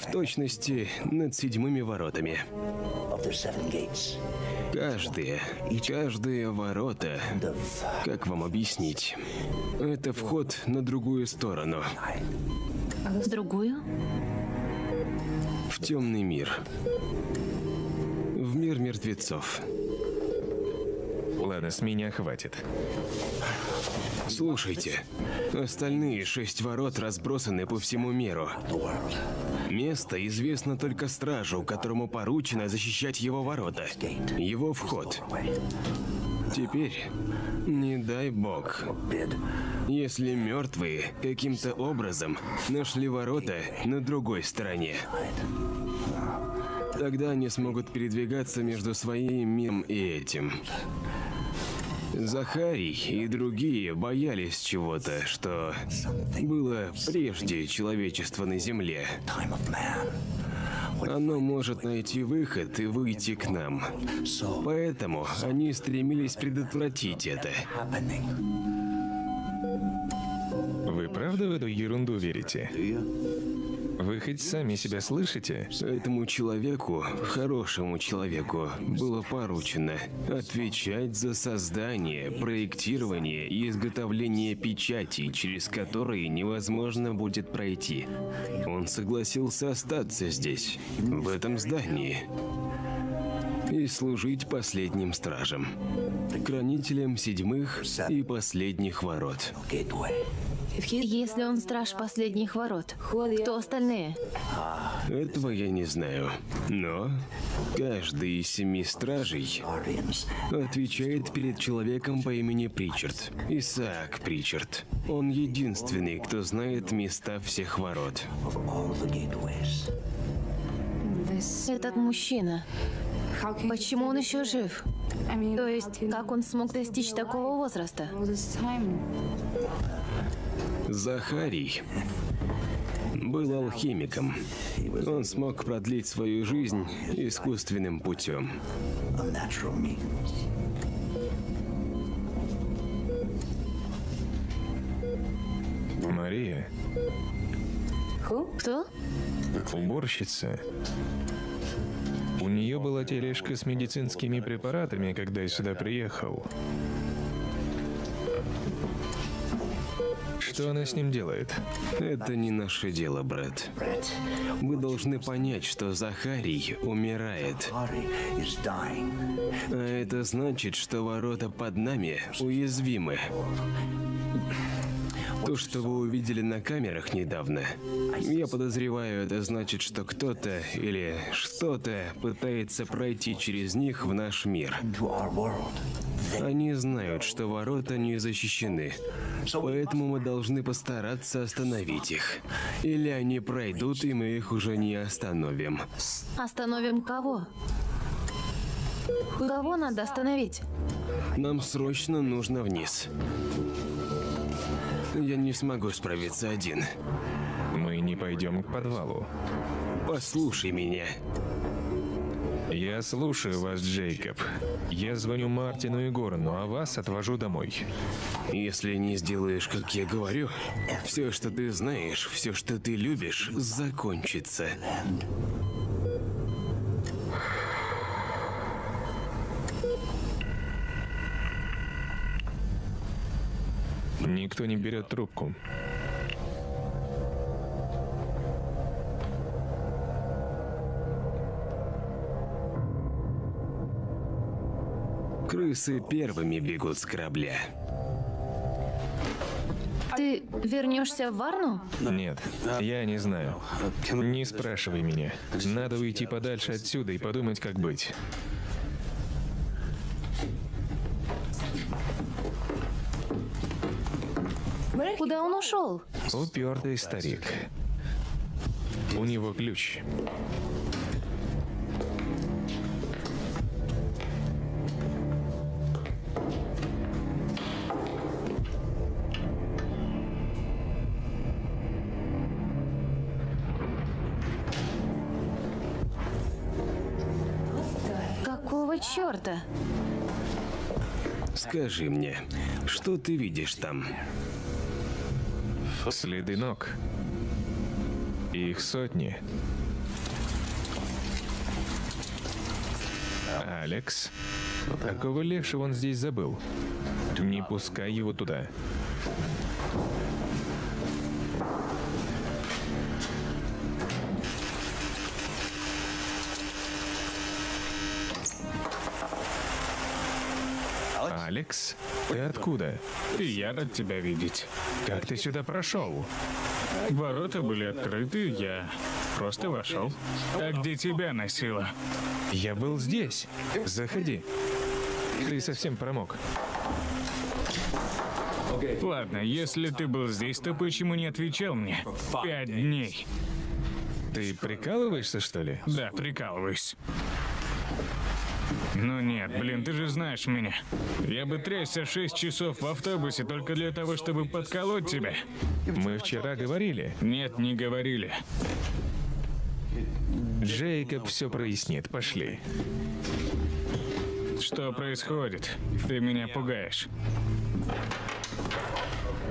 В точности над седьмыми воротами. Каждые, каждые ворота, как вам объяснить, это вход на другую сторону, Другую? в темный мир, в мир мертвецов. Ладно, с меня хватит. Слушайте, остальные шесть ворот разбросаны по всему миру. Место известно только стражу, которому поручено защищать его ворота, его вход. Теперь, не дай бог, если мертвые каким-то образом нашли ворота на другой стороне. Тогда они смогут передвигаться между своим миром и этим. Захарий и другие боялись чего-то, что было прежде человечества на Земле. Оно может найти выход и выйти к нам. Поэтому они стремились предотвратить это. Вы правда в эту ерунду верите? Вы хоть сами себя слышите? Этому человеку, хорошему человеку, было поручено отвечать за создание, проектирование и изготовление печатей, через которые невозможно будет пройти. Он согласился остаться здесь, в этом здании, и служить последним стражем, хранителем седьмых и последних ворот. Если он страж последних ворот, кто остальные? Этого я не знаю. Но каждый из семи стражей отвечает перед человеком по имени Причард. Исаак Причард. Он единственный, кто знает места всех ворот. Этот мужчина. Почему он еще жив? То есть, как он смог достичь такого возраста? Захарий был алхимиком. Он смог продлить свою жизнь искусственным путем. Мария, Кто? уборщица. У нее была тележка с медицинскими препаратами, когда я сюда приехал. Что она с ним делает? Это не наше дело, брат. Вы должны понять, что Захарий умирает. А это значит, что ворота под нами уязвимы. То, что вы увидели на камерах недавно, я подозреваю, это значит, что кто-то или что-то пытается пройти через них в наш мир. Они знают, что ворота не защищены, поэтому мы должны постараться остановить их. Или они пройдут, и мы их уже не остановим. Остановим кого? Кого надо остановить? Нам срочно нужно вниз. Я не смогу справиться один. Мы не пойдем к подвалу. Послушай меня. Я слушаю вас, Джейкоб. Я звоню Мартину и Горану, а вас отвожу домой. Если не сделаешь, как я говорю, все, что ты знаешь, все, что ты любишь, закончится. Никто не берет трубку. Крысы первыми бегут с корабля. Ты вернешься в Варну? Нет, я не знаю. Не спрашивай меня. Надо уйти подальше отсюда и подумать, как быть. Куда он ушел? Упертый старик. У него ключ. Какого черта? Скажи мне, что ты видишь там? Следы ног. Их сотни. Алекс? Какого лешего он здесь забыл? Не пускай его туда. Алекс? Ты откуда? И я рад тебя видеть. Как ты сюда прошел? Ворота были открыты, я просто вошел. А где тебя носило? Я был здесь. Заходи. Ты совсем промок. Ладно, если ты был здесь, то почему не отвечал мне? Пять дней. Ты прикалываешься, что ли? Да, прикалываюсь. Ну нет, блин, ты же знаешь меня. Я бы трясся шесть часов в автобусе только для того, чтобы подколоть тебя. Мы вчера говорили. Нет, не говорили. Джейкоб все прояснит. Пошли. Что происходит? Ты меня пугаешь.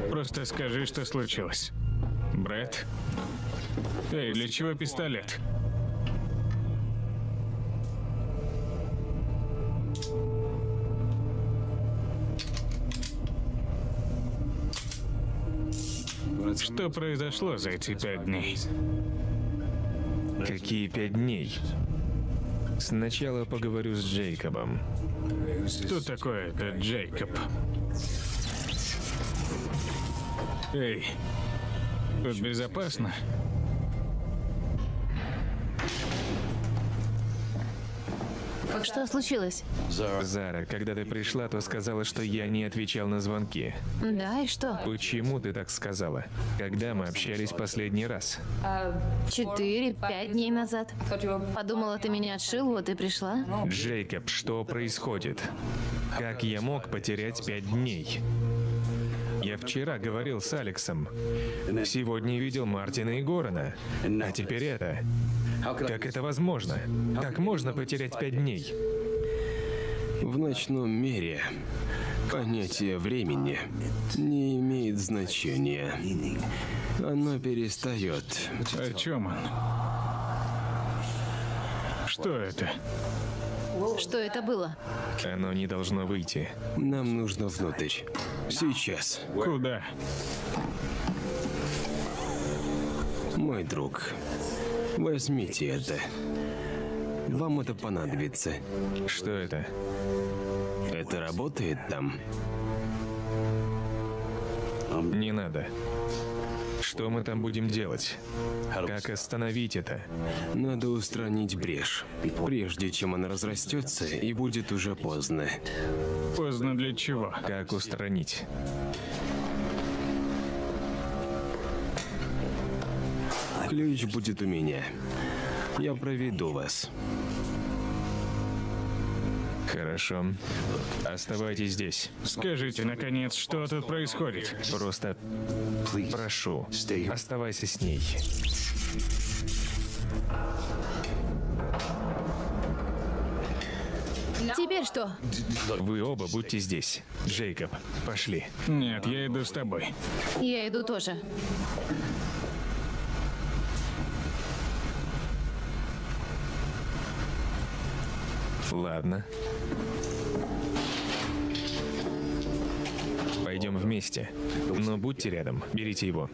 Просто скажи, что случилось. Брэд? Эй, для чего пистолет? Что произошло за эти пять дней? Какие пять дней? Сначала поговорю с Джейкобом. Кто такой этот Джейкоб? Эй, тут безопасно? Что случилось? Зара, когда ты пришла, то сказала, что я не отвечал на звонки. Да, и что? Почему ты так сказала? Когда мы общались последний раз? Четыре, пять дней назад. Подумала, ты меня отшил, вот и пришла. Джейкоб, что происходит? Как я мог потерять пять дней? Я вчера говорил с Алексом. Сегодня видел Мартина и Горана. А теперь это. Как это возможно? Как можно потерять пять дней? В ночном мире понятие времени не имеет значения. Оно перестает. О чем он? Что это? Что это было? Оно не должно выйти. Нам нужно внутрь. Сейчас. Куда? Мой друг, возьмите это. Вам это понадобится. Что это? Это работает там? Не надо. Что мы там будем делать? Как остановить это? Надо устранить брешь, прежде чем она разрастется и будет уже поздно. Поздно для чего? Как устранить? Ключ будет у меня. Я проведу вас. Хорошо. Оставайтесь здесь. Скажите, наконец, что тут происходит? Просто прошу, оставайся с ней. Теперь что? Вы оба будьте здесь. Джейкоб, пошли. Нет, я иду с тобой. Я иду тоже. Ладно. Пойдем вместе. Но будьте рядом. Берите его.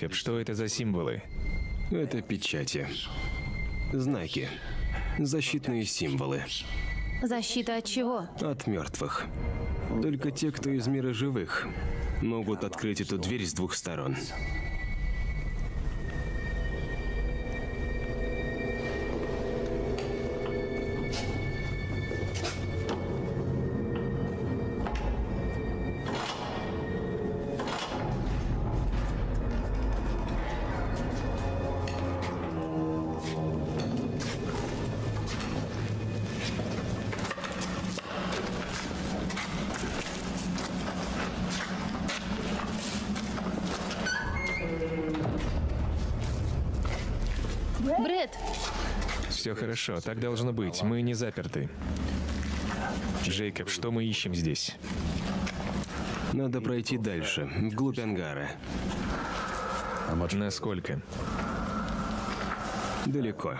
Джейкоб, что это за символы? Это печати. Знаки. Защитные символы. Защита от чего? От мертвых. Только те, кто из мира живых, могут открыть эту дверь с двух сторон. Хорошо, так должно быть. Мы не заперты. Джейкоб, что мы ищем здесь? Надо пройти дальше, вглубь ангара. Насколько? Далеко.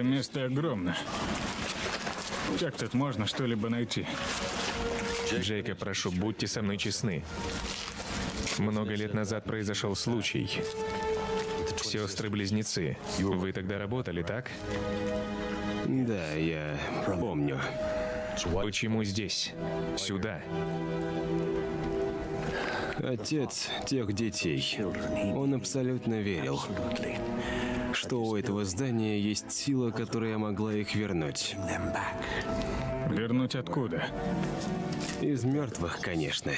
Это место огромно. Как тут можно что-либо найти? Джейкоб, прошу, будьте со мной честны. Много лет назад произошел случай. Сестры-близнецы. Вы тогда работали, так? Да, я помню. Почему здесь? Сюда. Отец тех детей. Он абсолютно верил, что у этого здания есть сила, которая могла их вернуть. Вернуть откуда? Из мертвых, конечно.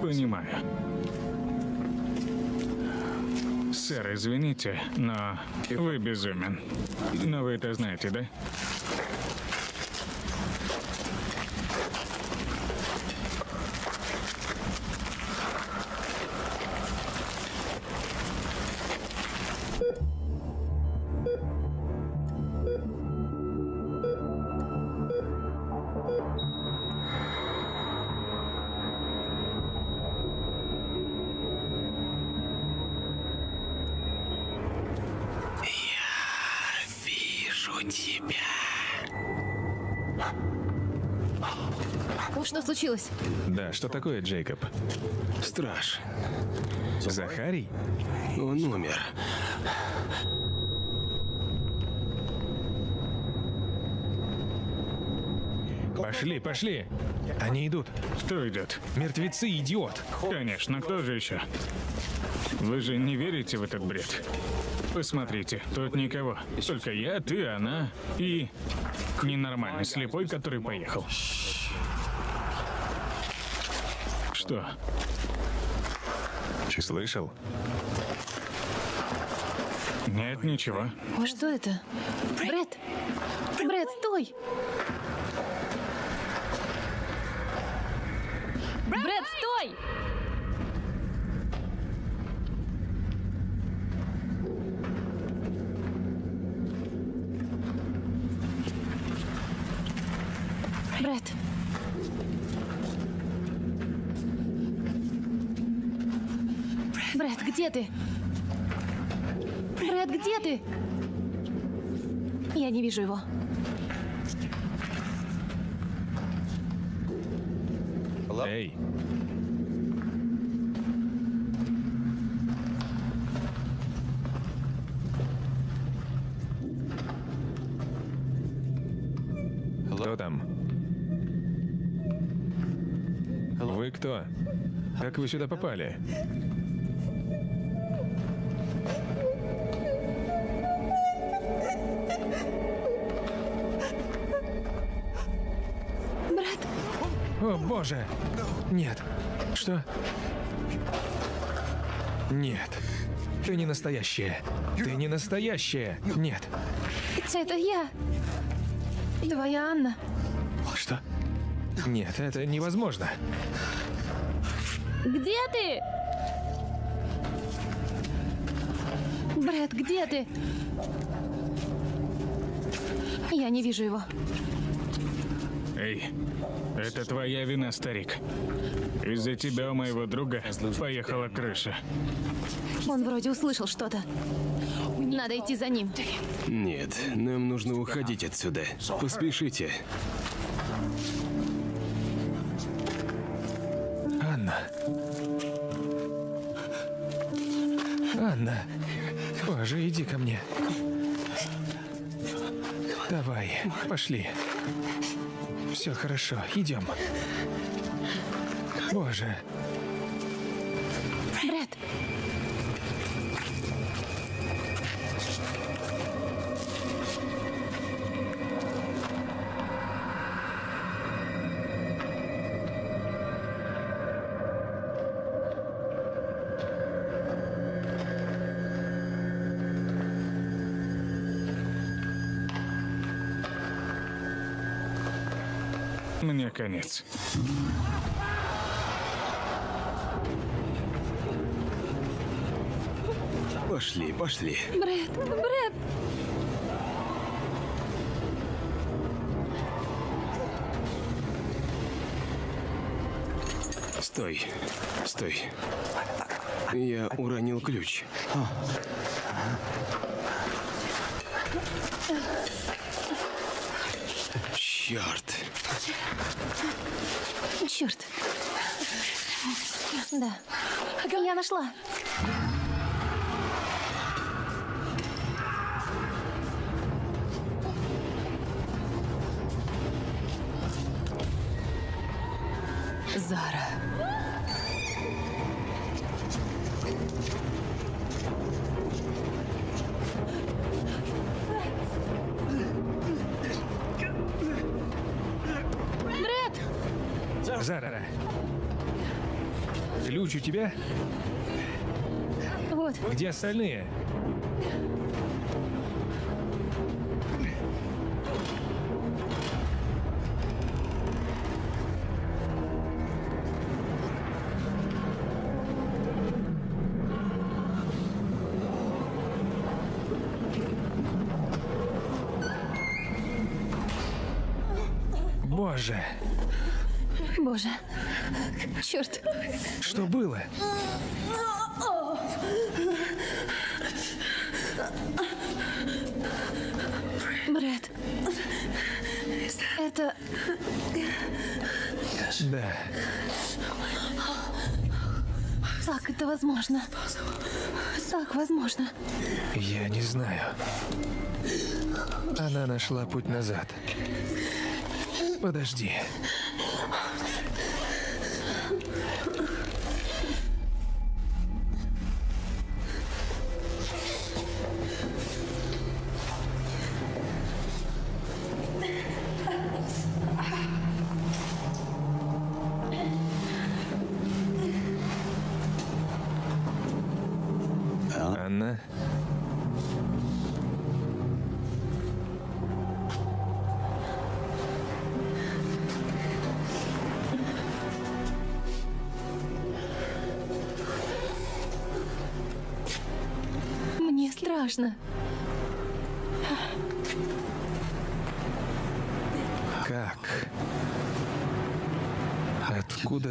Понимаю. Сэр, извините, но вы безумен. Но вы это знаете, да? Да, что такое, Джейкоб? Страж. Захарий? Он умер. Пошли, пошли. Они идут. Кто идет? Мертвецы, идиот. Конечно, кто же еще? Вы же не верите в этот бред? Посмотрите, тут никого. Только я, ты, она и ненормальный слепой, который поехал. Что? Слышал? Нет, ничего. Что это? Брэд! Брэд, стой! Брэд, стой! Брэд. Брэд, где ты? Брэд, где ты? Я не вижу его. Эй, кто там? Вы кто? Как вы сюда попали? Боже! Нет. Что? Нет. Ты не настоящая. Ты не настоящая. Нет. это я. Твоя Анна. Что? Нет, это невозможно. Где ты? Брэд, где ты? Я не вижу его. Эй, это твоя вина, старик. Из-за тебя у моего друга поехала крыша. Он вроде услышал что-то. Надо идти за ним. Нет, нам нужно уходить отсюда. Поспешите. Пошли. Все хорошо, идем. Боже, конец. Пошли, пошли. Брэд, Брэд. Стой. Стой. Я уронил ключ. Черт. Черт. Да. Я нашла. Зара. Зара! Ключ у тебя? Вот, Где остальные? Да, Как это возможно? Так возможно. я не знаю. Она нашла путь назад. Подожди.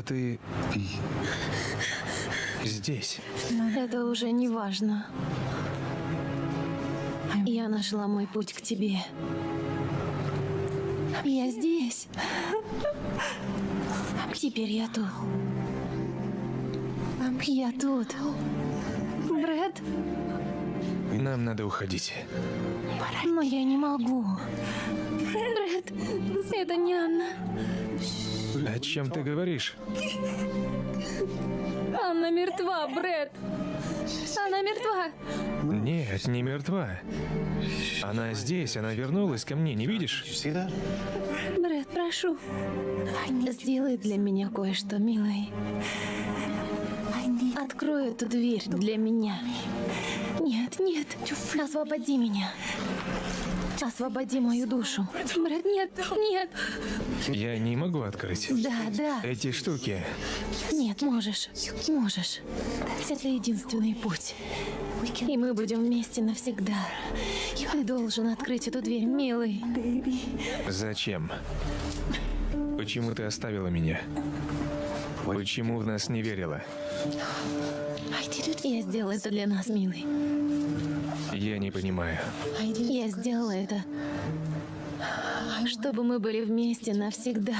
Ты здесь? Это уже не важно. Я нашла мой путь к тебе. Я здесь. Теперь я тут. Я тут. Брэд, Нам надо уходить. но я не могу. Брэд, это не Анна. О чем ты говоришь? Анна мертва, Брэд. Она мертва. Нет, не мертва. Она здесь, она вернулась ко мне, не видишь? Брэд, прошу. Сделай для меня кое-что, милый. Открой эту дверь для меня. Нет, нет. Освободи меня. Освободи мою душу. Брэд, нет, нет. Я не могу открыть. Да, да. Эти штуки. Нет, можешь. Можешь. Это единственный путь. И мы будем вместе навсегда. Ты должен открыть эту дверь, милый. Зачем? Почему ты оставила меня? Почему в нас не верила? Я сделала это для нас, милый. Я не понимаю. Я сделала это, чтобы мы были вместе навсегда.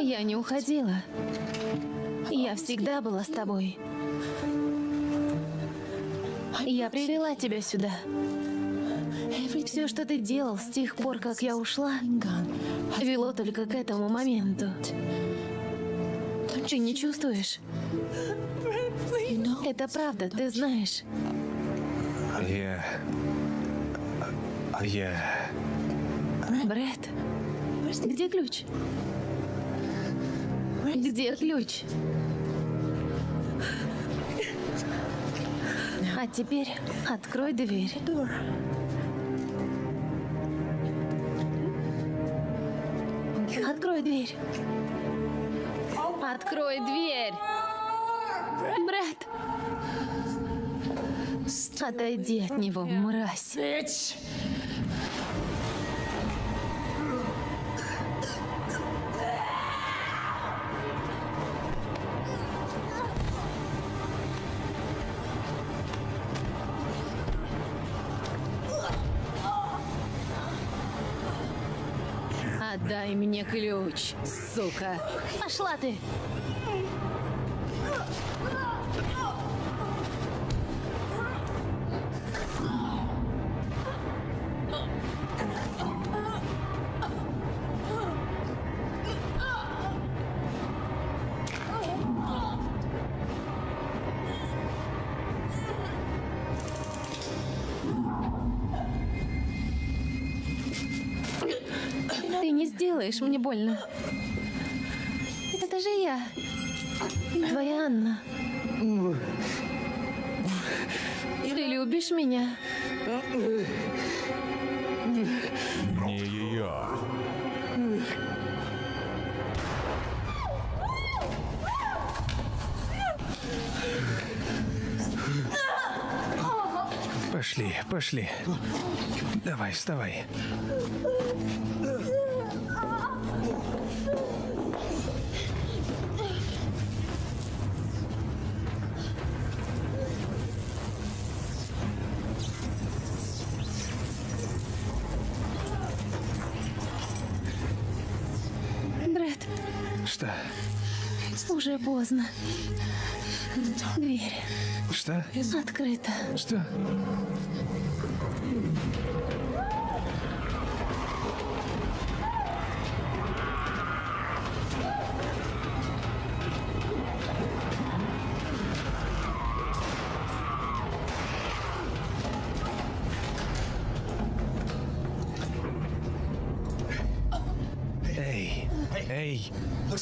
Я не уходила. Я всегда была с тобой. Я привела тебя сюда. Все, что ты делал с тех пор, как я ушла, вело только к этому моменту. Ты не чувствуешь? Это правда, ты знаешь. Я... Я... Брэд, где ключ? Где ключ? А теперь открой дверь. Открой дверь. Открой дверь. Брэд. Отойди от него, мразь. Отдай мне ключ, сука. Пошла ты. Ты не сделаешь мне больно. Это же я. Твоя Анна. Ты любишь меня? Не ее. Пошли, пошли. Давай, вставай. Уже поздно. Дверь Что? открыта. Что?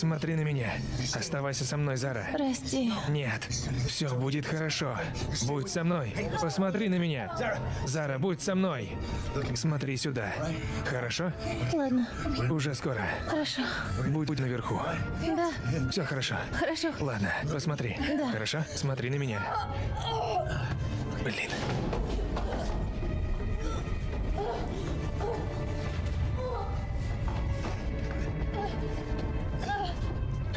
Смотри на меня. Оставайся со мной, Зара. Прости. Нет, все будет хорошо. Будь со мной. Посмотри на меня. Зара, будь со мной. Смотри сюда. Хорошо? Ладно, Уже скоро. хорошо. Будь, будь наверху. Да, Все хорошо. хорошо. Ладно, посмотри. Да. Хорошо? Смотри на меня. Блин.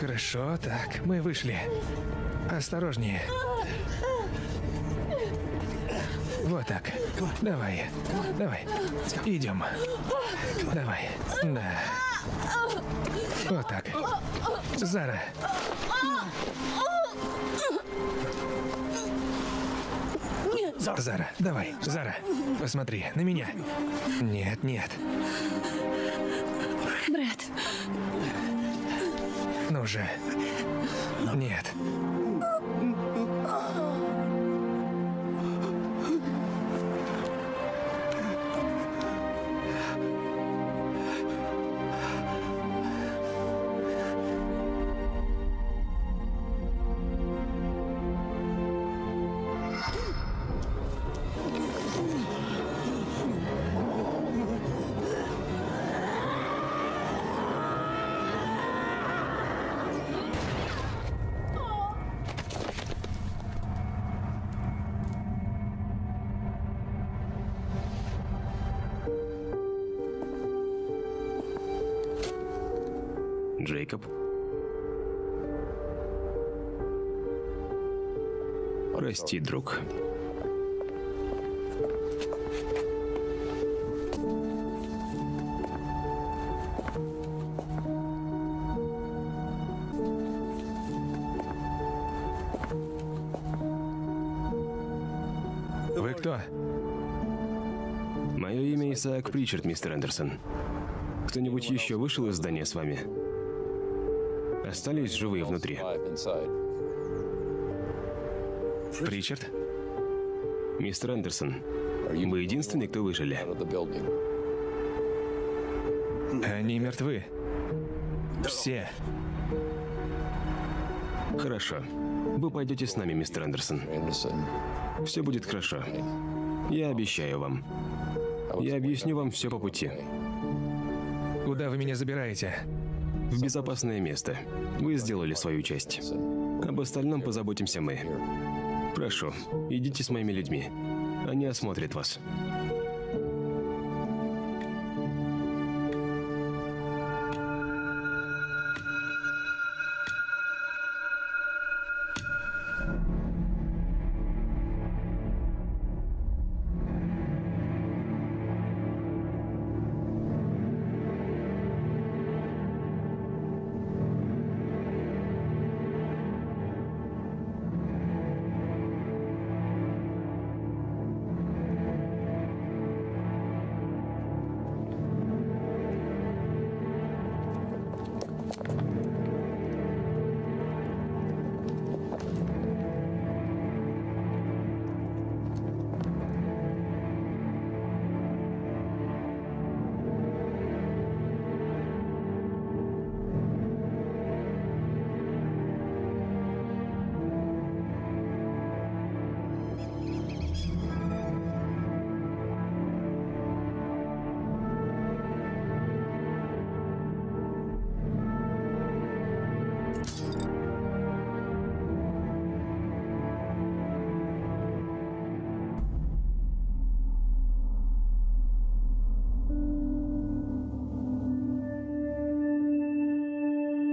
Хорошо, так, мы вышли. Осторожнее. Вот так. Давай. Давай. Идем. Давай. Да. Вот так. Зара. Зара, давай, Зара, посмотри на меня. Нет, нет. Брэд, Ну же. Нет. Джейкоб. Прости, друг. Вы кто? Мое имя Исаак Причард, мистер Эндерсон. Кто-нибудь еще вышел из здания с вами? Остались живые внутри? Причард? Мистер Эндерсон, вы единственный, кто выжили. Они мертвы. Все. Хорошо. Вы пойдете с нами, мистер Эндерсон. Все будет хорошо. Я обещаю вам. Я объясню вам все по пути. Куда вы меня забираете? В безопасное место. Вы сделали свою часть. Об остальном позаботимся мы. Прошу, идите с моими людьми. Они осмотрят вас.